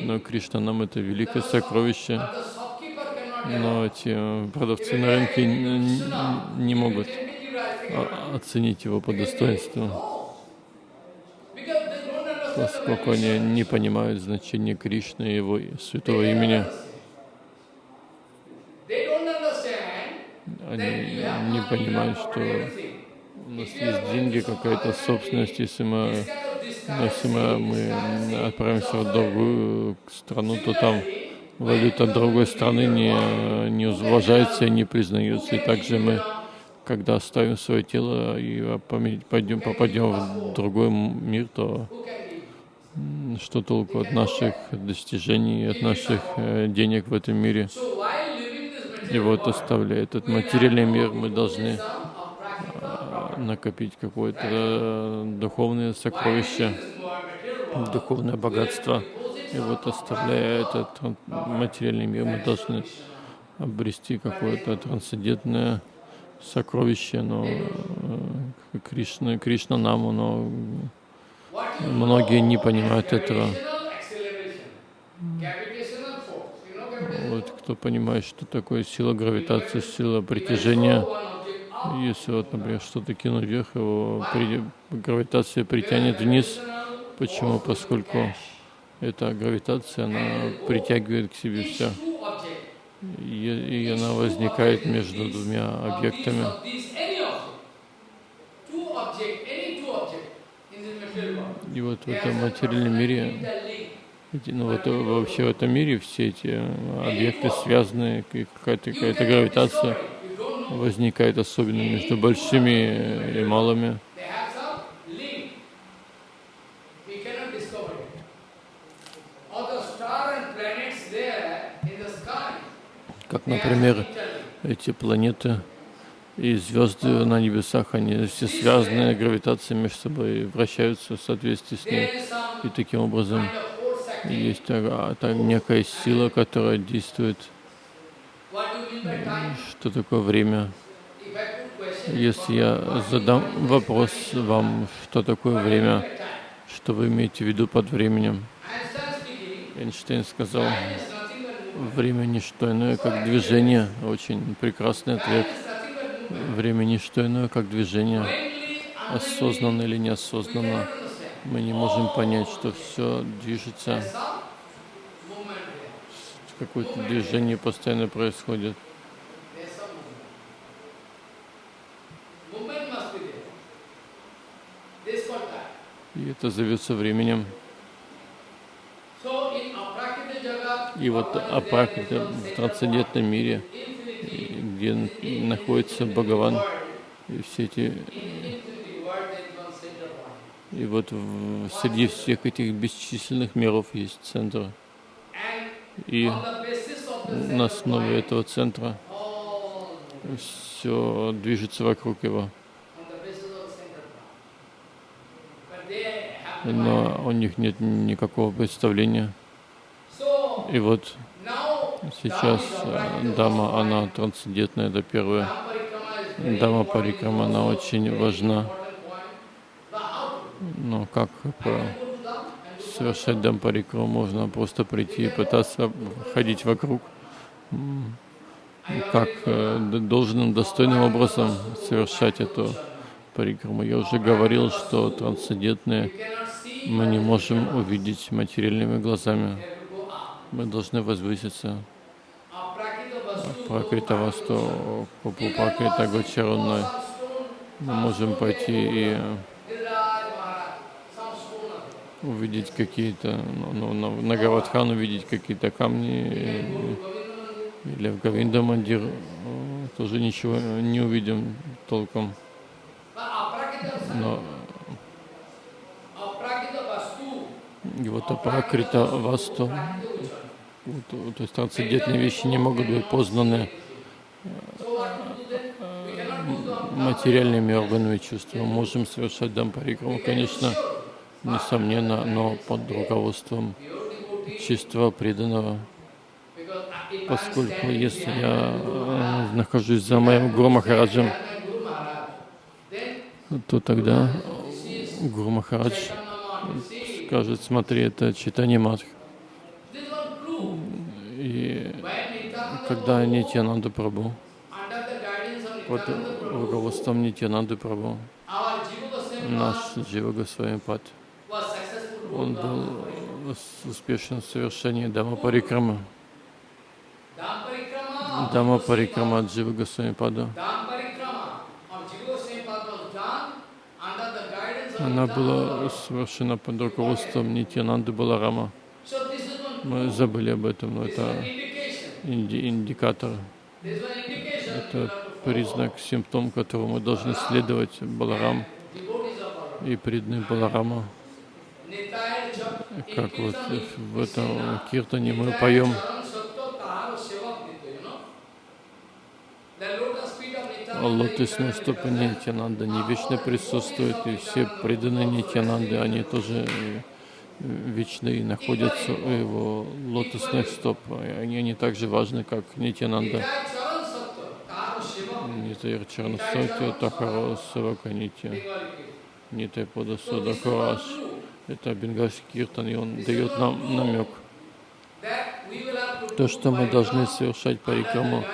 Но Кришна нам это великое сокровище но эти продавцы на рынке не могут оценить его по достоинству, поскольку они не понимают значения Кришны и его святого имени. Они не понимают, что у нас есть деньги, какая-то собственность, если мы, если мы, мы отправимся в другую страну, то там валюта другой страны не, не уважается и не признается. И также мы, когда оставим свое тело и пойдем, попадем в другой мир, то что толку от наших достижений, от наших э, денег в этом мире? И вот оставляя этот материальный мир, мы должны э, накопить какое-то э, духовное сокровище, духовное богатство. И вот оставляя этот материальный мир, мы должны обрести какое-то трансцендентное сокровище, но э, Кришна, Кришна наму, но многие не понимают этого. Вот кто понимает, что такое сила гравитации, сила притяжения, если вот, например, что-то кинуть вверх, его при, гравитация притянет вниз. Почему? Поскольку эта гравитация, она притягивает к себе все. И, и она возникает между двумя объектами. И вот в этом материальном мире, ну вот вообще в этом мире все эти объекты связаны, какая-то какая, гравитация возникает особенно между большими и малыми. Как, например, эти планеты и звезды на небесах, они все связаны гравитацией между собой, вращаются в соответствии с ней. И таким образом есть а, там некая сила, которая действует. Что такое время? Если я задам вопрос вам, что такое время, что вы имеете в виду под временем? Эйнштейн сказал, Время не иное, как движение. Очень прекрасный ответ. Время не иное, как движение. Осознанно или неосознанно. Мы не можем понять, что все движется. Какое-то движение постоянно происходит. И это зовется временем. И вот апракрита в трансцендентном мире, где находится Бхагаван, и все эти и вот в, среди всех этих бесчисленных миров есть центр. И на основе этого центра все движется вокруг его. Но у них нет никакого представления. И вот сейчас э, Дама, она трансцендентная, это первая. Дама Парикрама, она очень важна. Но как совершать дампарикру? Можно просто прийти и пытаться ходить вокруг. Как э, должным, достойным образом совершать эту парикраму. Я уже говорил, что трансцендентные мы не можем увидеть материальными глазами. Мы должны возвыситься. Пракритавасту, Купу Пракрита Гочаруной. Мы можем пойти и увидеть какие-то, ну, на, на Гавадхан увидеть какие-то камни, или в Гавинда Мандир тоже ничего не увидим толком. Но и вот апракрита васту, вот, то есть трансцендентные вещи не могут быть познаны материальными органами чувств. Мы можем совершать дампарикраму, конечно, несомненно, но под руководством чистого преданного. Поскольку если я э, нахожусь за моим Гуру Махараджем, то тогда Гуру Махарадж скажет, смотри, это читание Мадх. Когда Нитянанда Прабhu, под руководством Нитянанды Прабhu, наш Джива Госвами Пад, он был успешен в совершении Дама Парикрама. Дама Парикрама от Джива Госвами Пада. Она была совершена под руководством Нитянанды Баларама. Мы забыли об этом, но это инди индикатор. Это признак, симптом, которому мы должны следовать Баларам и преданный Баларама. Как вот в этом киртане мы поем лотосные стопы Нитянанда не вечно присутствуют, и все преданные Нитянанды, они тоже вечны находятся у его лотосных стоп. Они, они так же важны, как Нитянанда. Нитайр Чарнасати, Тахаро Савака Нити, Нитай Подасуда Хараш. Это бенгальский киртан, и он дает нам намек. То, что мы должны совершать парикраму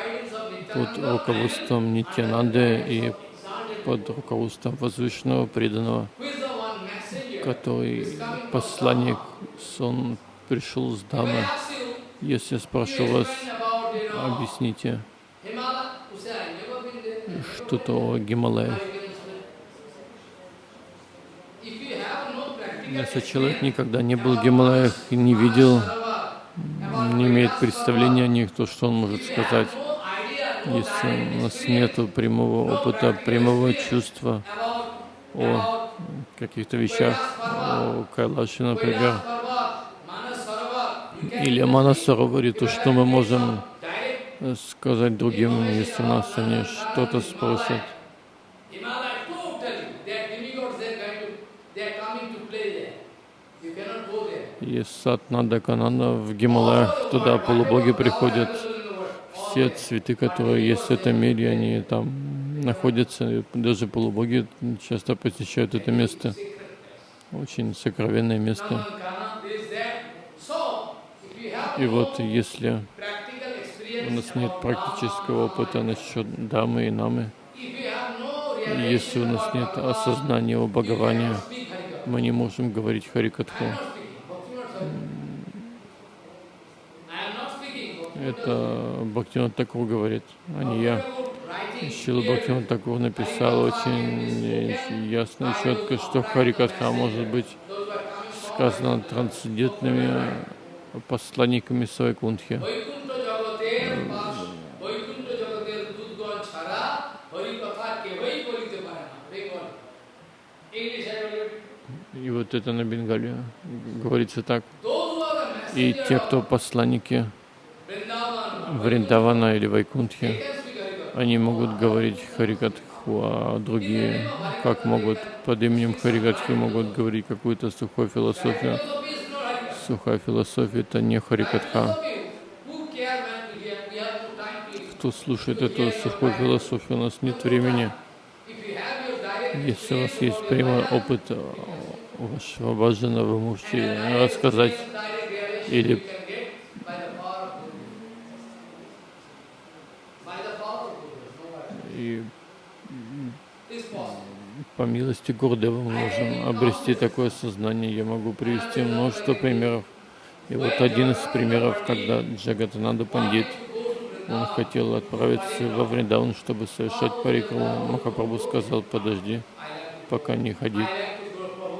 под руководством Нитянанды и под руководством возвышенного преданного, который посланник, он пришел с дамы. Если я спрошу вас, объясните что-то о Гималаях. Если человек никогда не был в Гималаях и не видел, не имеет представления о них, то что он может сказать? если у нас нет прямого опыта, прямого чувства о каких-то вещах, о Кайлаше, например, или о Манасароваре, то что мы можем сказать другим, если нас они что-то спросят? Есть сад Надаканана в Гималаях, туда полубоги приходят. Все цветы, которые есть в этом мире, они там находятся, даже полубоги часто посещают это место. Очень сокровенное место. И вот если у нас нет практического опыта насчет дамы и намы, если у нас нет осознания о Бхагаване, мы не можем говорить Харикатху. Это Бхактивинод Такур говорит, а не я. Шилбаки он такого написал очень э, ясно и четко, что Харикатха может быть сказано трансцендентными э, посланниками своей Сайкунтхи. И вот это на Бенгале говорится так. И те, кто посланники Вриндавана или Вайкунтхи, они могут говорить Харикатху, а другие, как могут под именем Харикатхи, могут говорить какую-то сухую философию. Сухая философия — это не Харикатха. Кто слушает эту сухую философию, у нас нет времени. Если у вас есть прямой опыт вашего баджана, вы можете рассказать или по милости Гурдева мы можем обрести такое сознание. Я могу привести множество примеров. И вот один из примеров, когда Джагатананда Пандит, он хотел отправиться во Вриндаван, чтобы совершать парикраму. Махапрабху сказал, подожди, пока не ходи.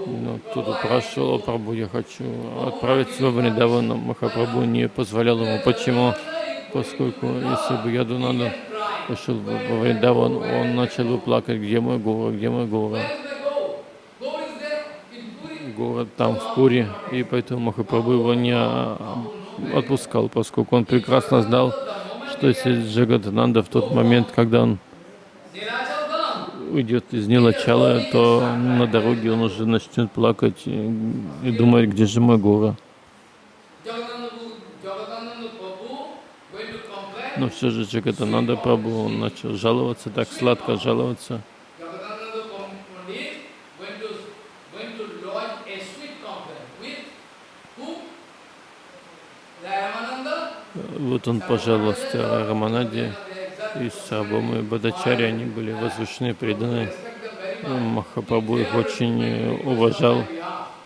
Но тут упрашивал, «О, Прабху, я хочу отправиться во Вриндаван. Но Махапрабху не позволял ему. Почему? Поскольку если бы Ядунанда пошел бы во Вриндаван, он начал плакать, где мой город, где мой город. Город там, в Пури, и поэтому Махапрабху его не а, отпускал, поскольку он прекрасно знал, что если Джагатананда в тот момент, когда он уйдет из Нилачала, то на дороге он уже начнет плакать и, и думать, где же мой город. Но все же Джагатананда Прабху, он начал жаловаться, так сладко жаловаться. Вот он пожаловался Раманаде и Сабамы Бадачари, они были возвышены, преданы. Махапрабху их очень э, уважал.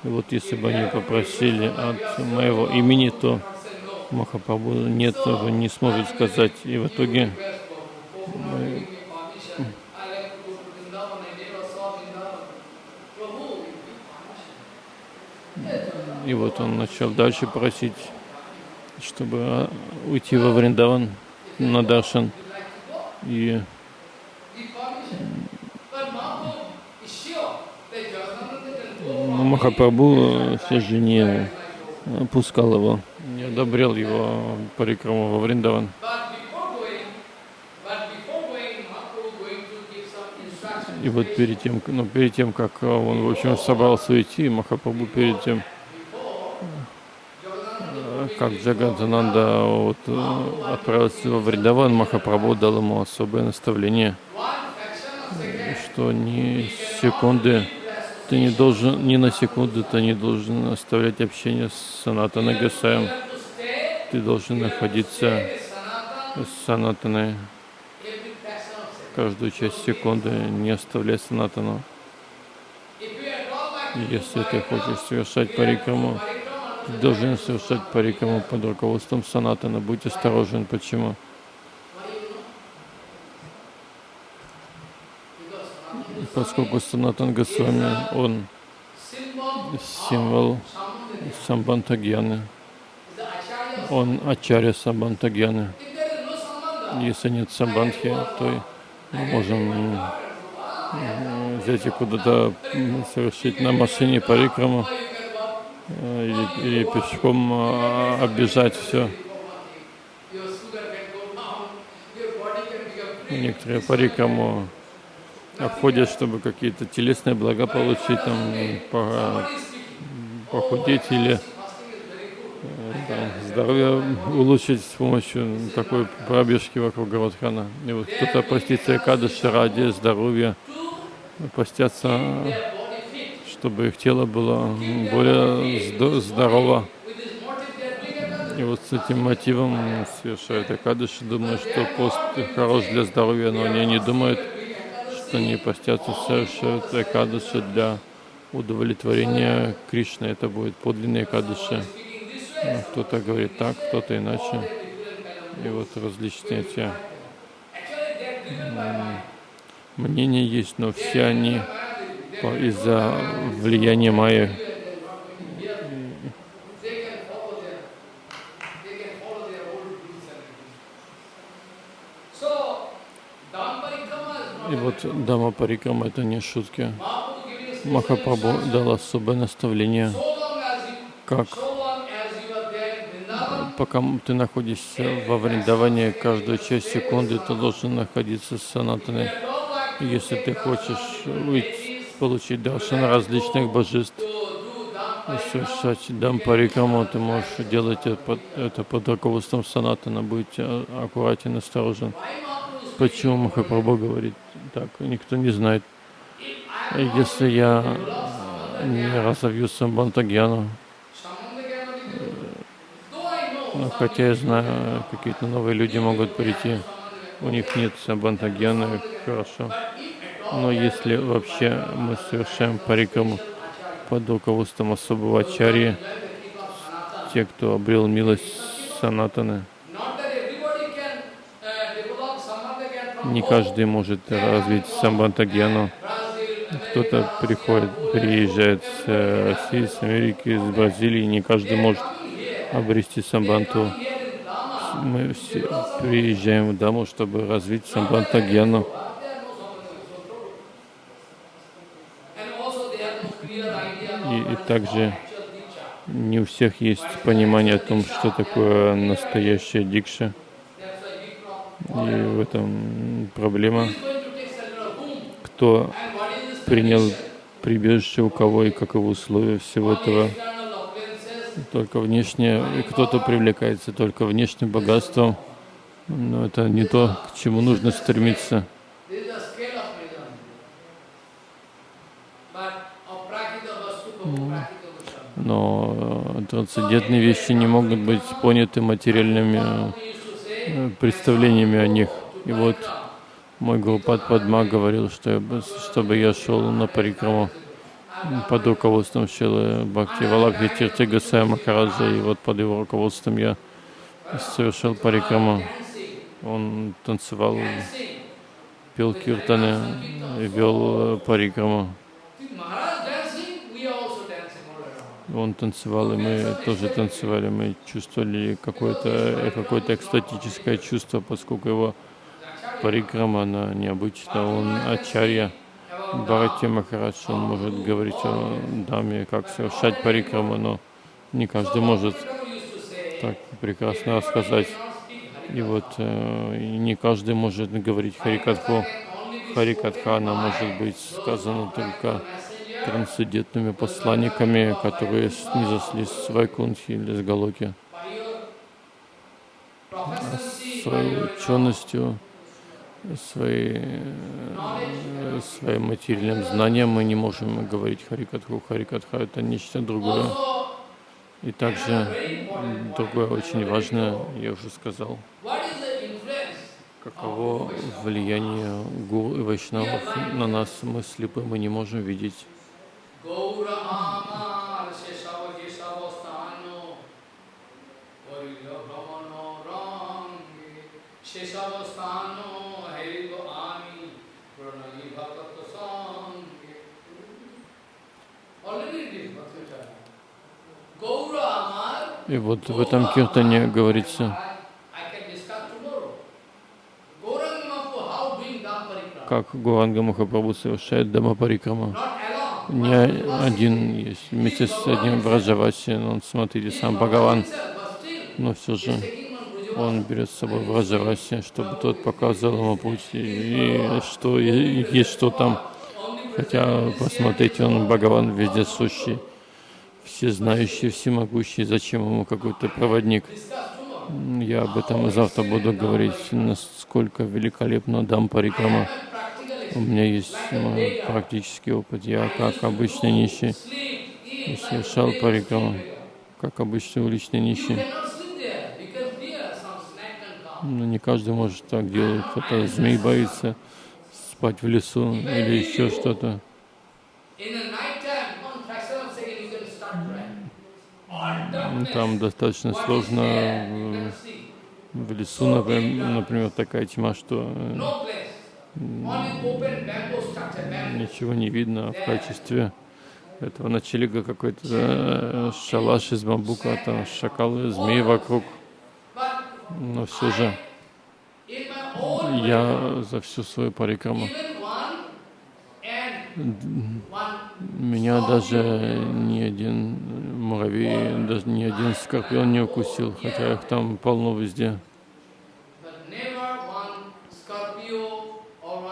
И вот если бы они попросили от моего имени, то Махапрабху нет, он не сможет сказать. И в итоге и вот он начал дальше просить, чтобы а, уйти во Вриндаван на Даршан. И Махапрабху все же не э, пускал его, не одобрял его парикраму во Вриндаван. И вот перед тем, ну, перед тем, как э, он, в общем, собрался уйти, Махапрабху перед тем, как Джагандананда вот, отправился во Вриндаван, Махапрабху дал ему особое наставление, что ни секунды ты не должен, ни на секунду ты не должен оставлять общение с Санатаной Гасаем. Ты должен находиться с Санатаной каждую часть секунды, не оставляй Санатану. Если ты хочешь совершать парикраму, ты должен совершать парикраму под руководством Санатана. Будь осторожен. Почему? Поскольку Санатан Госвами, он символ Самбантагьяны, он Ачарья Самбантагьяны. Если нет Самбантхи, то мы можем взять и куда-то совершить на машине парикраму э, или, или пешком э, оббежать все. Некоторые парикраму обходят, чтобы какие-то телесные блага получить, там, по- похудеть или там, здоровье улучшить с помощью такой пробежки вокруг Гавадхана. И вот кто-то постится Экадыши ради здоровья, постятся, чтобы их тело было более здо- здорово. И вот с этим мотивом совершают Экадыши, думают, что пост хорош для здоровья, но они не думают, что они постятся, совершают Экадыши для удовлетворения Кришны. Это будет подлинные Экадыши. Ну, Кто-то говорит так, кто-то иначе. И вот различные эти мнения есть, но все они из-за влияния Майи. И вот Дама Парикрама это не шутки. Махапрабху дал особое наставление, как пока ты находишься во Вриндаване, каждую часть секунды ты должен находиться с санатаной. Если ты хочешь уйти, получить даршан различных божеств, совершать дам парикраму, ты можешь делать это под, это под руководством санатана, быть а, аккуратен, осторожен. Почему Махапрабху говорит так? Никто не знает. Если я не разовью самбантагьяну, ну, хотя я знаю, какие-то новые люди могут прийти, у них нет самбантагьяны, хорошо. Но если вообще мы совершаем парикраму под руководством особого ачарьи, те, кто обрел милость санатаны, не каждый может развить самбантагьяну. Brazil, Кто-то приходит, приезжает с э, России, с Америки, из Бразилии, не каждый может обрести самбанту. Мы все приезжаем в Даму, чтобы развить idea И, и также не у всех есть понимание о том, что такое настоящая дикша. И в этом проблема. Кто принял прибежище у кого и каковы условия всего этого. Только внешне, и кто-то привлекается только внешним богатством. Но это не то, к чему нужно стремиться. Но трансцендентные вещи не могут быть поняты материальными э, представлениями о них. И вот мой Гурупад Падма говорил, что я бы- чтобы я шел на парикраму под руководством Шилы Бхакти Валабхи Тирти Гасая Махараджа, и вот под его руководством я совершал парикраму. Он танцевал, пел киртаны, и вел э, парикраму. Он танцевал, и мы тоже танцевали. Мы чувствовали какое-то какое-то экстатическое чувство, поскольку его парикрама, она необычна. Он ачарья. Бхарати Махарадж, он может говорить о даме, как совершать парикраму, но не каждый может так прекрасно рассказать. И вот э, не каждый может говорить Харикатху. Она может быть сказана только трансцендентными посланниками, которые снизосли с Вайкунхи или с Галоки. А своей ученостью, своей, э, своим материальным знанием мы не можем говорить Харикатху. Харикатха это нечто другое. И также другое очень важное, я уже сказал, каково влияние гуру и вайшнавов на нас. Мы слепы, мы не можем видеть. Gaura И вот в этом киртане говорится, как Гуранга Махапрабху совершает Дамапарикрама. Не один есть, вместе с одним Враджаваси, он, смотрите, сам Бхагаван, но все же он берет с собой Враджаваси, чтобы тот показал ему путь, и что и есть что там. Хотя, посмотрите, он Бхагаван везде сущий, всезнающий, всемогущий, зачем ему какой-то проводник? Я об этом завтра буду говорить, насколько великолепно дам парикрама. У меня есть мой практический опыт. Я, как обычный нищий, совершал парикраму, как обычный уличный нищий. Но не каждый может так делать. Кто-то змей боится спать в лесу или еще что-то. Там достаточно сложно you в, лесу, например, такая тьма, что э, ничего не видно а в качестве этого ночлега какой-то э, шалаш из бамбука, а там шакалы, змеи вокруг. Но все же я за всю свою парикраму Меня даже ни один муравей, даже ни один скорпион не укусил, хотя их там полно везде. But never one scorpio or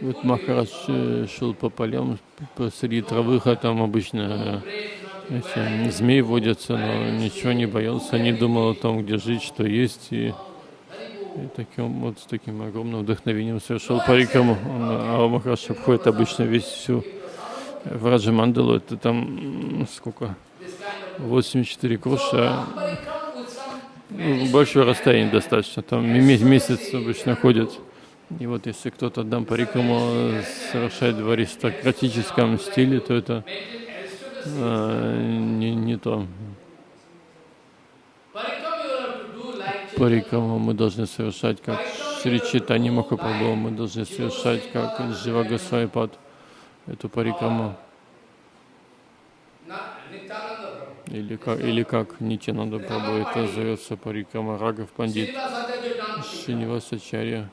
Вот Махарадж э, шел по полям посреди травы, а там обычно to эти змеи водятся, но ничего не боялся, не думал о том, где жить, что есть, и, и таким вот с таким огромным вдохновением совершил парикраму. Он, А Махарадж обходит обычно весь всю Враджа Мандалу, это там сколько? This kind of 84 круша, Somebody come with some Ну, большое расстояние достаточно, там ме- месяц обычно ходят. И вот если кто-то дам парикраму совершает в аристократическом стиле, то это а, не, не то. Парикраму мы должны совершать как Шри Читани Махапрабху, мы должны совершать как Джива Госвайпад, эту парикраму. Или как, или как? Нитянанда Прабху, это зовется парикрама Рагов Пандит. Шинивасачарья,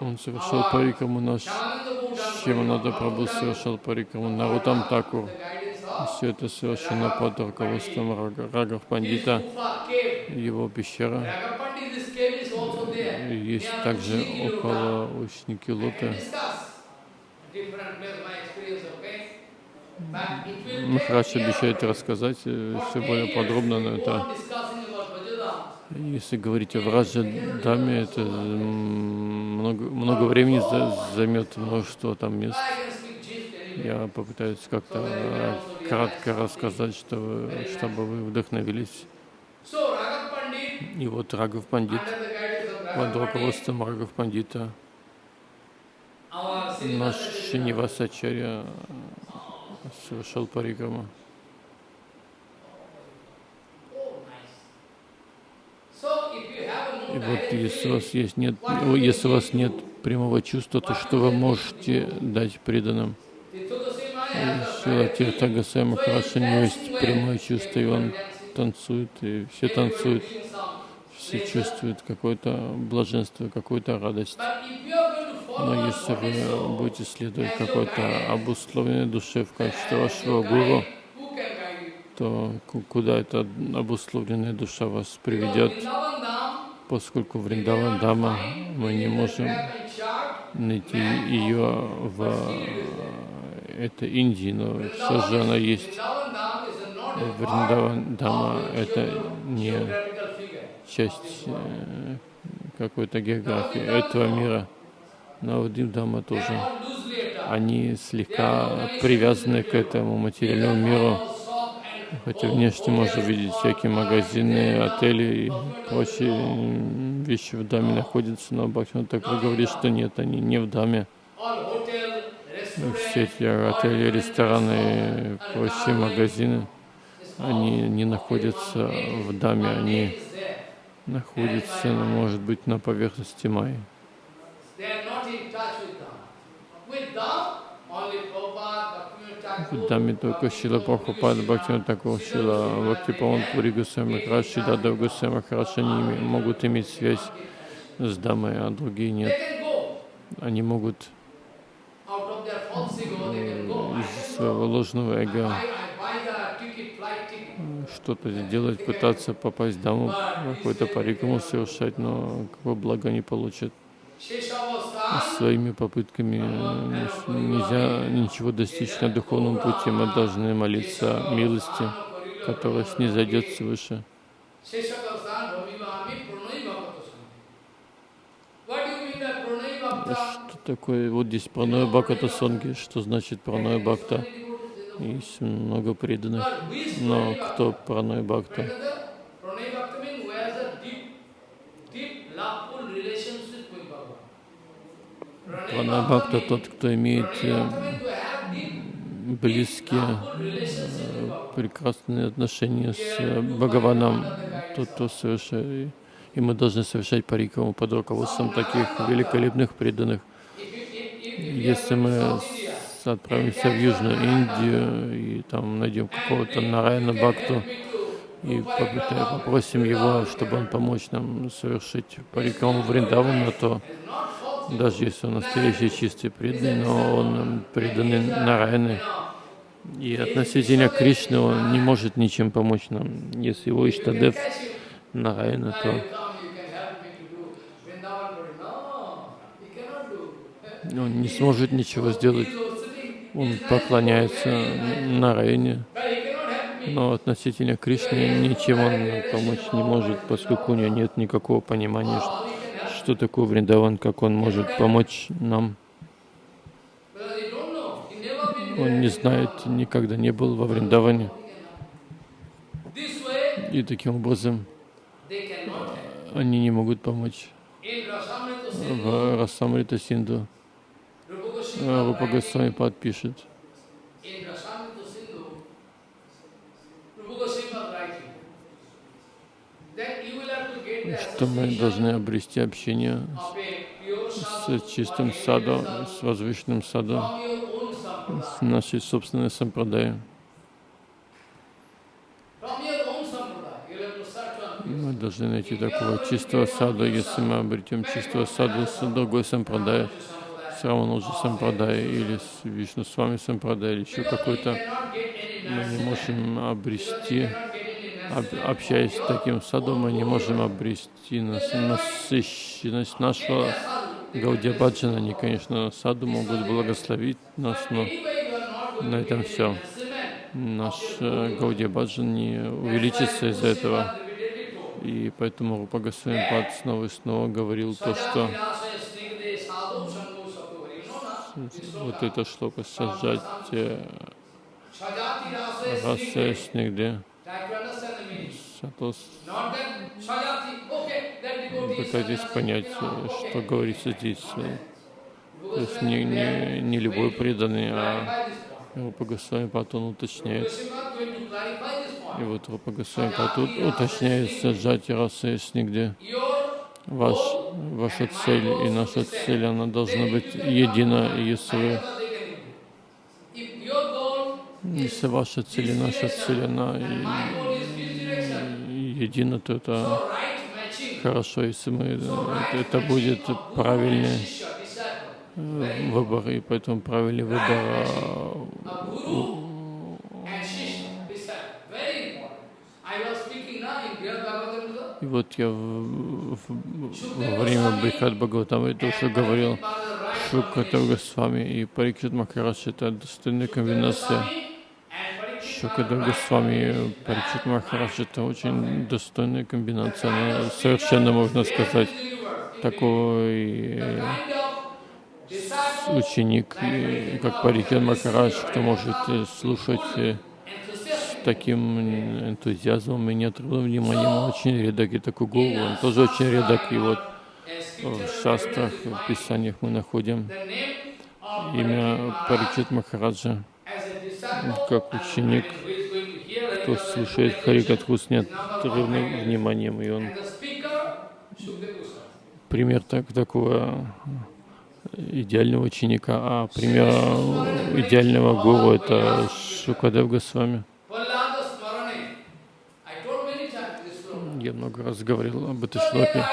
он совершал парикраму наш Шиванада Прабху совершал парикраму, Нарутам Такур. Все это совершено под руководством Рага- Рагов Пандита, его пещера. Есть также около I Махарадж обещает рассказать все более подробно, но это, если говорить о Враджа Даме, это много, много времени за- займет множество там мест. Я попытаюсь как-то э, кратко рассказать, что чтобы вы вдохновились. И вот Рагов Пандит, под руководством Рагов Пандита, наш Шинивасачарья совершал a И вот если у вас есть нет, если у вас нет прямого чувства, то что вы можете дать преданным? Сила. Тиртагасая Махарадж, у него есть прямое чувство, и он танцует, и все танцуют, все чувствуют какое-то блаженство, какую-то радость. Но если вы будете следовать какой-то обусловленной душе в качестве вашего гуру, то ку- куда эта обусловленная душа вас приведет, поскольку Вриндаван Дама мы не можем найти ее в э, этой Индии, но все же она есть. Vrindavan Dham is a not a part Вриндаван Дама of это не часть э, какой-то географии этого мира. Навадим Дама They тоже. Они слегка привязаны к этому материальному миру, хотя внешне можно видеть всякие магазины, отели и прочие вещи в даме находятся, но Бхактивinoda Такур говорит, что нет, они не в даме. Ну, Все эти отели, рестораны прочие магазины, они не находятся в даме, они находятся, ну, может быть, на поверхности Майи. Даме только Шила Прабхупада, Бхактивinoda Такур, Шила Бхактипаван Пури Гусей Махарадж, Шидада Гусей Махарадж, они могут иметь связь с дамой, а другие нет. Они могут из своего ложного эго что-то сделать, пытаться попасть в даму, какой-то парикраму совершать, но какого блага не получат. Своими попытками э, нельзя ничего достичь на духовном пути. Мы должны молиться милости, которая снизойдет свыше. Что такое? Вот здесь праная бхаката сонги. Что значит праная бхакта? Есть много преданных. Но кто праная бхакта? Пранабхакта тот, кто имеет э, близкие, э, прекрасные отношения с э, Бхагаваном, тот, кто совершает, и мы должны совершать парикраму под руководством таких великолепных преданных. Если мы отправимся в Южную Индию и там найдем какого-то Нарайна Бхакту и попросим его, чтобы он помочь нам совершить парикраму Вриндавана, то даже если он настоящий чистый преданный, но он преданный Нарайны, и относительно Кришны он не может ничем помочь нам. Если его Иштадев Нарайна, то он не сможет ничего сделать. Он поклоняется Нарайне, но относительно Кришны ничем он помочь не может, поскольку у него нет никакого понимания, что такое Вриндаван, как он может помочь нам. Он не знает, никогда не был во Вриндаване. И таким образом они не могут помочь. В Расамрита Синду Рупа Госвами подпишет. Что мы должны обрести общение с чистым садом, с возвышенным садом, с нашей собственной сампрадай. Мы должны найти такого чистого саду. Если мы обретем чистого саду с другой сампрадай, с Рамануджи сампрадай или с Вишну с вами сампрадай или еще какой-то, мы не можем обрести общаясь с таким садом, мы не можем обрести насыщенность нашего Гаудия Баджана. Они, конечно, саду могут благословить нас, но на этом все. Наш э, Гаудия Баджан не увеличится из-за этого. И поэтому Рупа Госвами снова и снова говорил то, что вот это шлока сажать раса снегде Шатос. Пытайтесь понять, что говорится здесь. То есть не, не, не любой преданный, а Рупа Госвами Патон уточняет. И вот Рупа Госвами Патон уточняет сжатие расы нигде. Ваш, ваша цель и наша цель, она должна быть едина, если вы если ваша цель и наша цель, она едина, то это хорошо, если мы, это будет правильный э, выбор, и поэтому правильный выбор и вот я в, в, во время Брихат Бхагаватама тоже говорил Шукатав Госвами и Парикшит Махарадж это достойная комбинация Шукадев Госвами, Паричит Махарадж, это очень достойная комбинация, она совершенно, можно сказать, такой э, ученик, как Парикит Махарадж, кто может э, слушать э, с таким энтузиазмом и неотрывным вниманием, очень редок, и такой гуру, он тоже очень редок, и вот в шастрах, в писаниях мы находим имя Паричит Махараджа как ученик, кто слушает Харикатху с неотрывным вниманием, и он пример так, такого идеального ученика, а пример идеального гуру — это Шукадев Госвами. Я много раз говорил об этой шлоке.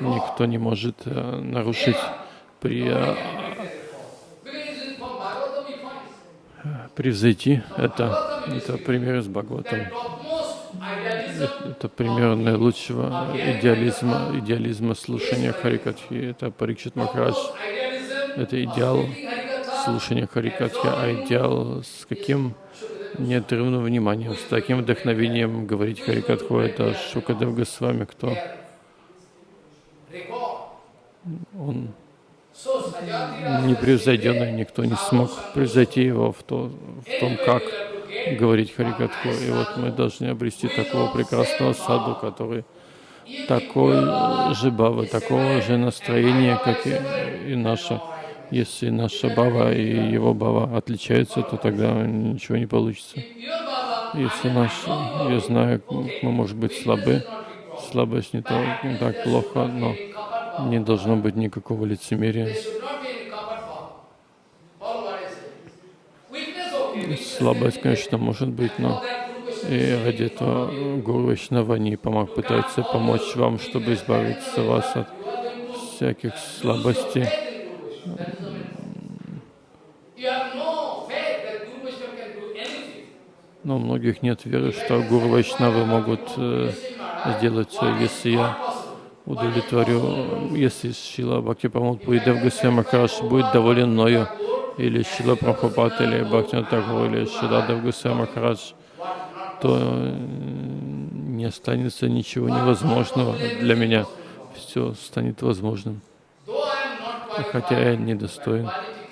Но никто не может э, нарушить при превзойти это, это пример из Бхагаватам. Это, это пример наилучшего идеализма, идеализма слушания Харикатхи. Это Парикшит Махарадж. Это идеал слушания Харикатхи, а идеал с каким неотрывным вниманием, с таким вдохновением говорить Харикатху, это Шукадев Госвами, кто он непревзойденный, никто не смог превзойти его в, то, в том, как говорить Харикатху. И вот мы должны обрести такого прекрасного саду, который такой же бава, такого же настроения, как и, и наше. Если наша бава и его бава отличаются, то тогда ничего не получится. Если наш, я знаю, мы, может быть, слабы, слабость не, то, не так плохо, но не должно быть никакого лицемерия. Слабость, конечно, может быть, но и ради этого Гуру Вайшнава не помог, пытается помочь вам, чтобы избавиться вас от всяких слабостей. Но у многих нет веры, что Гуру Вайшнавы могут э, сделать все. Если я удовлетворю, если Шила Бхакти Памут Пуридев Гусей Махараш будет доволен мною, или Шила Прабхупад, или Бхактина Тагур, или Шиладав Гусей Махарадж, то не останется ничего невозможного для меня. Все станет возможным. И хотя я недостоин,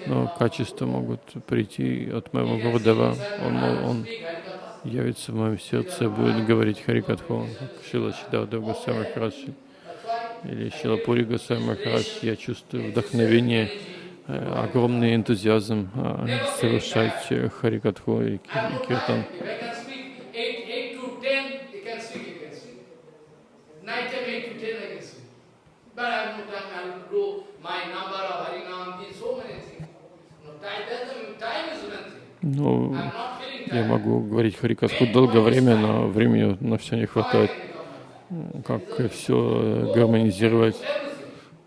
но качества могут прийти от моего Гурдева. Он, он явится в моем сердце будет говорить Харикатху, Шила Чидавдев Госвами Махарадж или Шила Пури Госвами Махарадж. Я чувствую вдохновение, э, огромный энтузиазм э, совершать Харикатху и Киртан. Ну, я могу говорить Харикатху долгое время, но времени на все не хватает. Как все гармонизировать.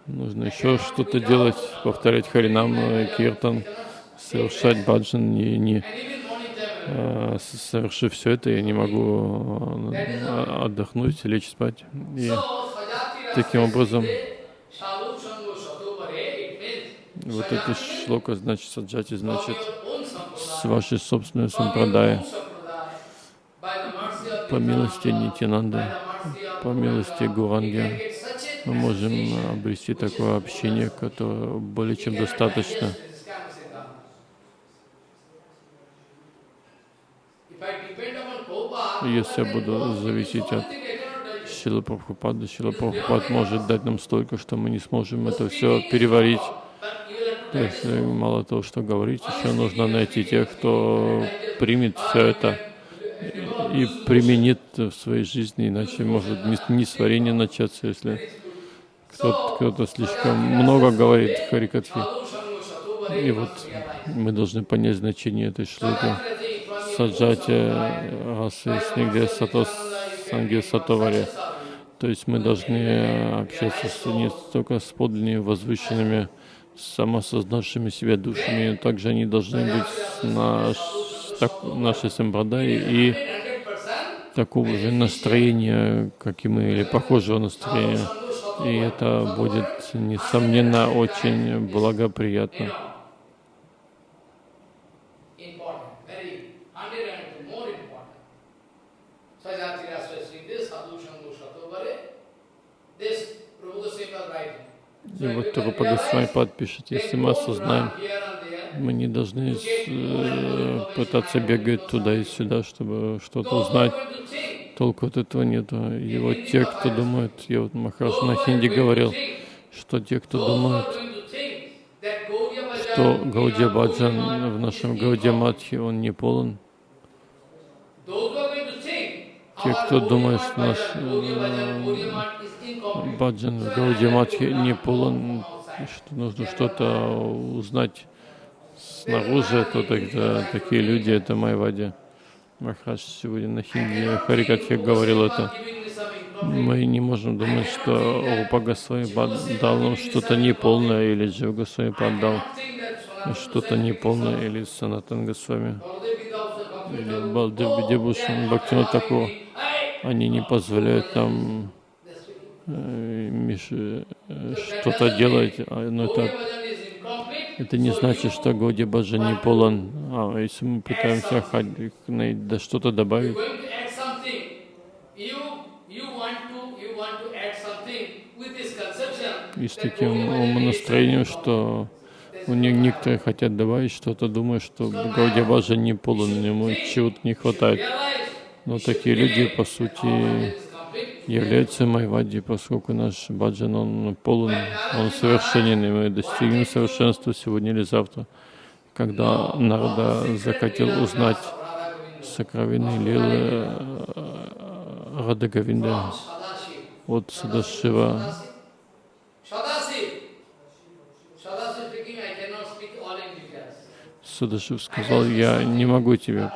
Нужно еще что-то делать, повторять Харинам, Киртан, совершать баджан. И не, а, совершив все это, я не могу отдохнуть, лечь спать. И таким образом вот эта шлока значит саджати, значит с вашей собственной сампрадай, по милости Нитянанды, по милости Гуранги, мы можем обрести такое общение, которое более чем достаточно. Если я буду зависеть от Шила Прабхупада, Шила Прабхупад может дать нам столько, что мы не сможем это все переварить. Есть э, мало того, что говорить, еще нужно найти тех, кто примет все это и применит в своей жизни, иначе может несварение начаться, если кто-то кто слишком много говорит Харикатхи. И вот мы должны понять значение этой шлуки. Саджати расы снегде сато санги сатоваре. То есть мы должны общаться с, не только с подлинными возвышенными самосознавшими себя душами, также они должны быть наш, так, нашей сампрадай и такого же настроения, как и мы, или похожего настроения. И это будет, несомненно, очень благоприятно. И вот Рупа Госвами подпишет, если мы осознаем, мы не должны э, пытаться бегать туда и сюда, чтобы что-то узнать. Толку от этого нет. И вот те, кто думает, я вот Махараш на хинди говорил, что те, кто думают, что Гаудия Баджан в нашем Гаудия Матхи, он не полон. Те, кто думает, что наш э, баджан в Гауди Матхе не полон, что нужно что-то узнать снаружи, то тогда такие люди — это Майвади. Махарадж сегодня на хинди Харикатхе говорил это. Мы не можем думать, что Рупа Госвами дал нам что-то неполное, или Джива Госвами дал что-то неполное, или Санатан Госвами, или Балдев Бидебушан, Бхактина Такур. Они не позволяют нам Э, э, что-то делать, а, но это, это не значит, что Годи Баджа не полон. А если мы пытаемся да что-то добавить, и с таким умонастроением, что у них некоторые хотят добавить что-то, думая, что Гауди Баджа не полон, ему чего-то не хватает. Но такие люди, по сути, является Майвади, поскольку наш баджан, он полон, он совершенен, и мы достигнем совершенства сегодня или завтра. Когда Нарада захотел узнать сокровенные лилы Рада Гавинда от Садашива, Садашив сказал, я не могу тебе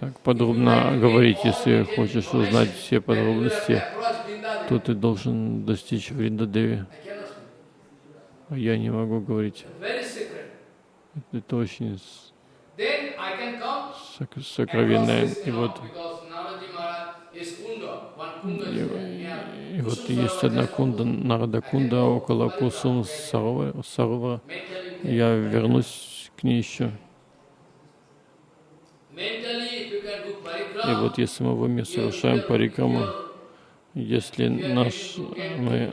так подробно говорить, если хочешь узнать все подробности, то ты должен достичь Вриндадеви. А я не могу говорить. Это очень сок сокровенное. И вот, и, и вот есть одна кунда, Нарада кунда около Кусум Сарова. Я вернусь к ней еще. И вот если мы в уме совершаем парикраму, если наш, мы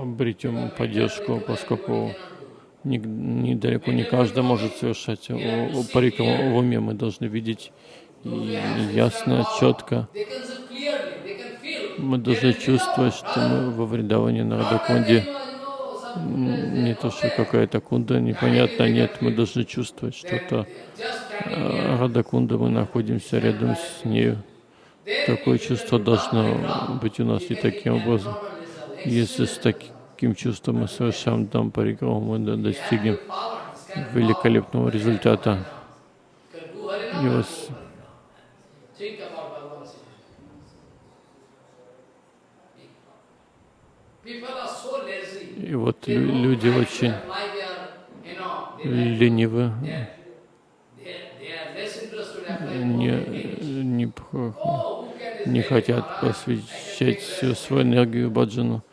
обретем поддержку, поскольку недалеко не каждый может совершать парикраму в уме, мы должны видеть ясно, четко. Мы должны чувствовать, что мы во Вриндаване на Радакунде. Не то, что какая-то кунда непонятно, нет, мы должны чувствовать что-то Э, Радакунда, мы находимся рядом с нею. Такое чувство должно быть у нас и таким образом. Если с таким чувством мы совершаем дам парикраму, мы достигнем великолепного результата. И вот и вот люди очень ленивы, не, не, не хотят посвящать всю свою энергию баджану.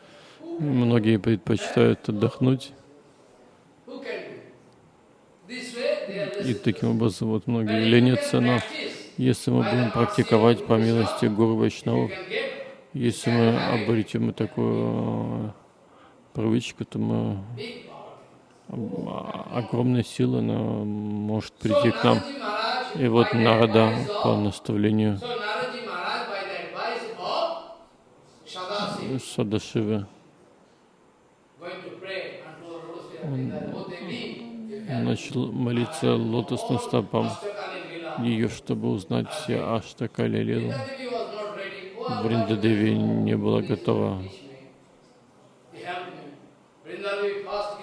Многие предпочитают отдохнуть. И таким образом вот многие ленятся, но если мы будем практиковать по милости Гуру Вайшнавов, если мы обретем такую привычку, то мы огромная сила она может прийти к нам. И вот Нарада по наставлению Садашивы он начал молиться лотосным стопам ее, чтобы узнать все Аштакали Лилу. Вриндадеви не была готова.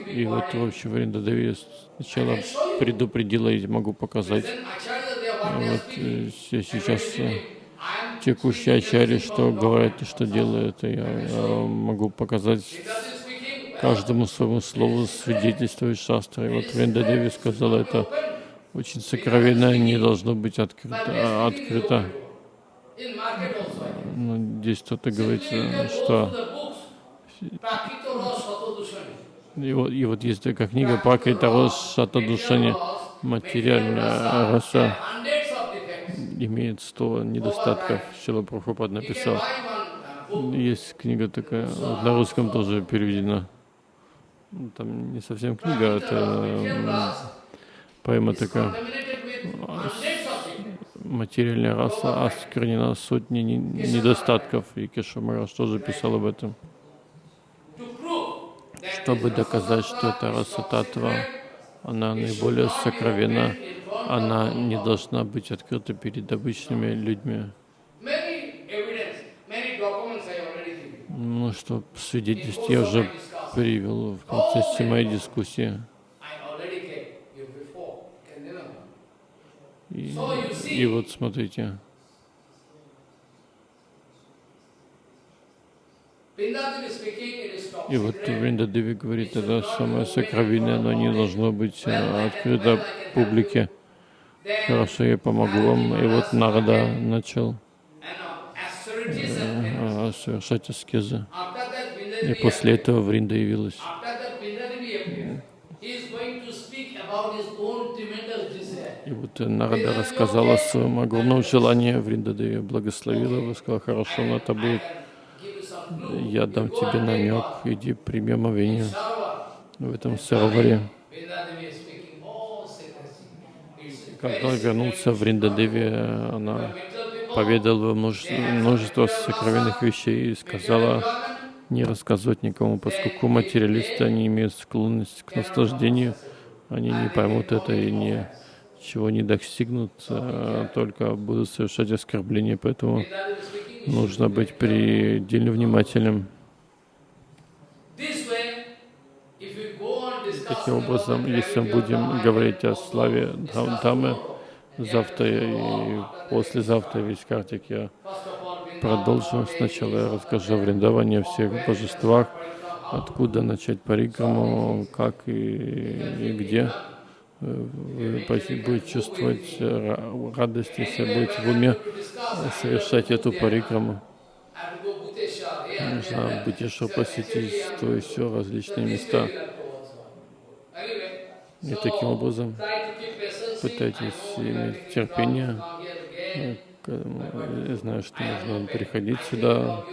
И вот вообще Вриндадеви сначала предупредила, я могу показать вот э, сейчас э, текущий ачари, что говорит и что делает, я, я могу показать каждому своему слову свидетельствует шастра. И вот Вендадеви сказала, это очень сокровенное, не должно быть открыто. А, открыто. Но ну, здесь кто-то говорит, э, что и вот, и вот есть такая книга Пакрита Рос Шатадушани, материальная раса имеет сто недостатков. Шила Прабхупад написал. Есть книга такая, на русском тоже переведена. Там не совсем книга, это поэма такая. Материальная раса осквернена сотни недостатков. И Кеша Мараш тоже писал об этом. Чтобы доказать, что это раса татва, она наиболее сокровенна она не должна быть открыта перед обычными людьми. Ну что, свидетельств я уже привел в процессе моей дискуссии. И, и вот смотрите. И вот Вриндадеви говорит, это самое сокровенное, но не должно быть э, открыто публике. Хорошо, я помогу вам. И вот Нарада начал э, совершать аскезы. И после этого Вринда явилась. И вот Нарада рассказала о своем огромном желании, Вриндадеви благословила его, сказала, хорошо, но это будет, я дам тебе намек, иди прими омовение в этом сароваре. Когда вернулся в Риндадеви, она поведала множество, множество сокровенных вещей и сказала не рассказывать никому, поскольку материалисты, они имеют склонность к наслаждению, они не поймут это и не, чего не достигнут, а только будут совершать оскорбления, поэтому нужно быть предельно внимательным. Таким образом, если мы будем говорить о славе Дхам- Дхаммы, завтра и послезавтра весь картик я продолжу. Сначала я расскажу о Вриндаване, о всех божествах, откуда начать парикраму, как и, и где. Э, будете чувствовать э, ра- радость, если будете в уме совершать эту парикраму. Нужно еще посетить то и все различные места. И таким образом пытайтесь иметь терпение. К- Я знаю, что нужно приходить сюда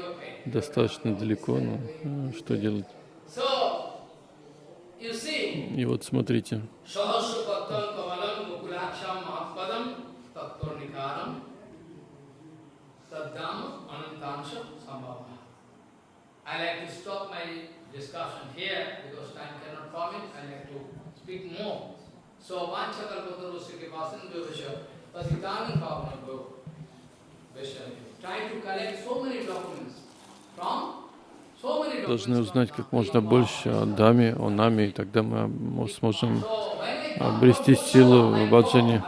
достаточно далеко, но э, что делать? И вот смотрите. So vanchakalpatarusya kipasan vyavasya patitani pavanabho Vaishnavi. Trying to collect so many documents from должны узнать как можно больше о Даме, о нами, и тогда мы сможем обрести силу в баджане.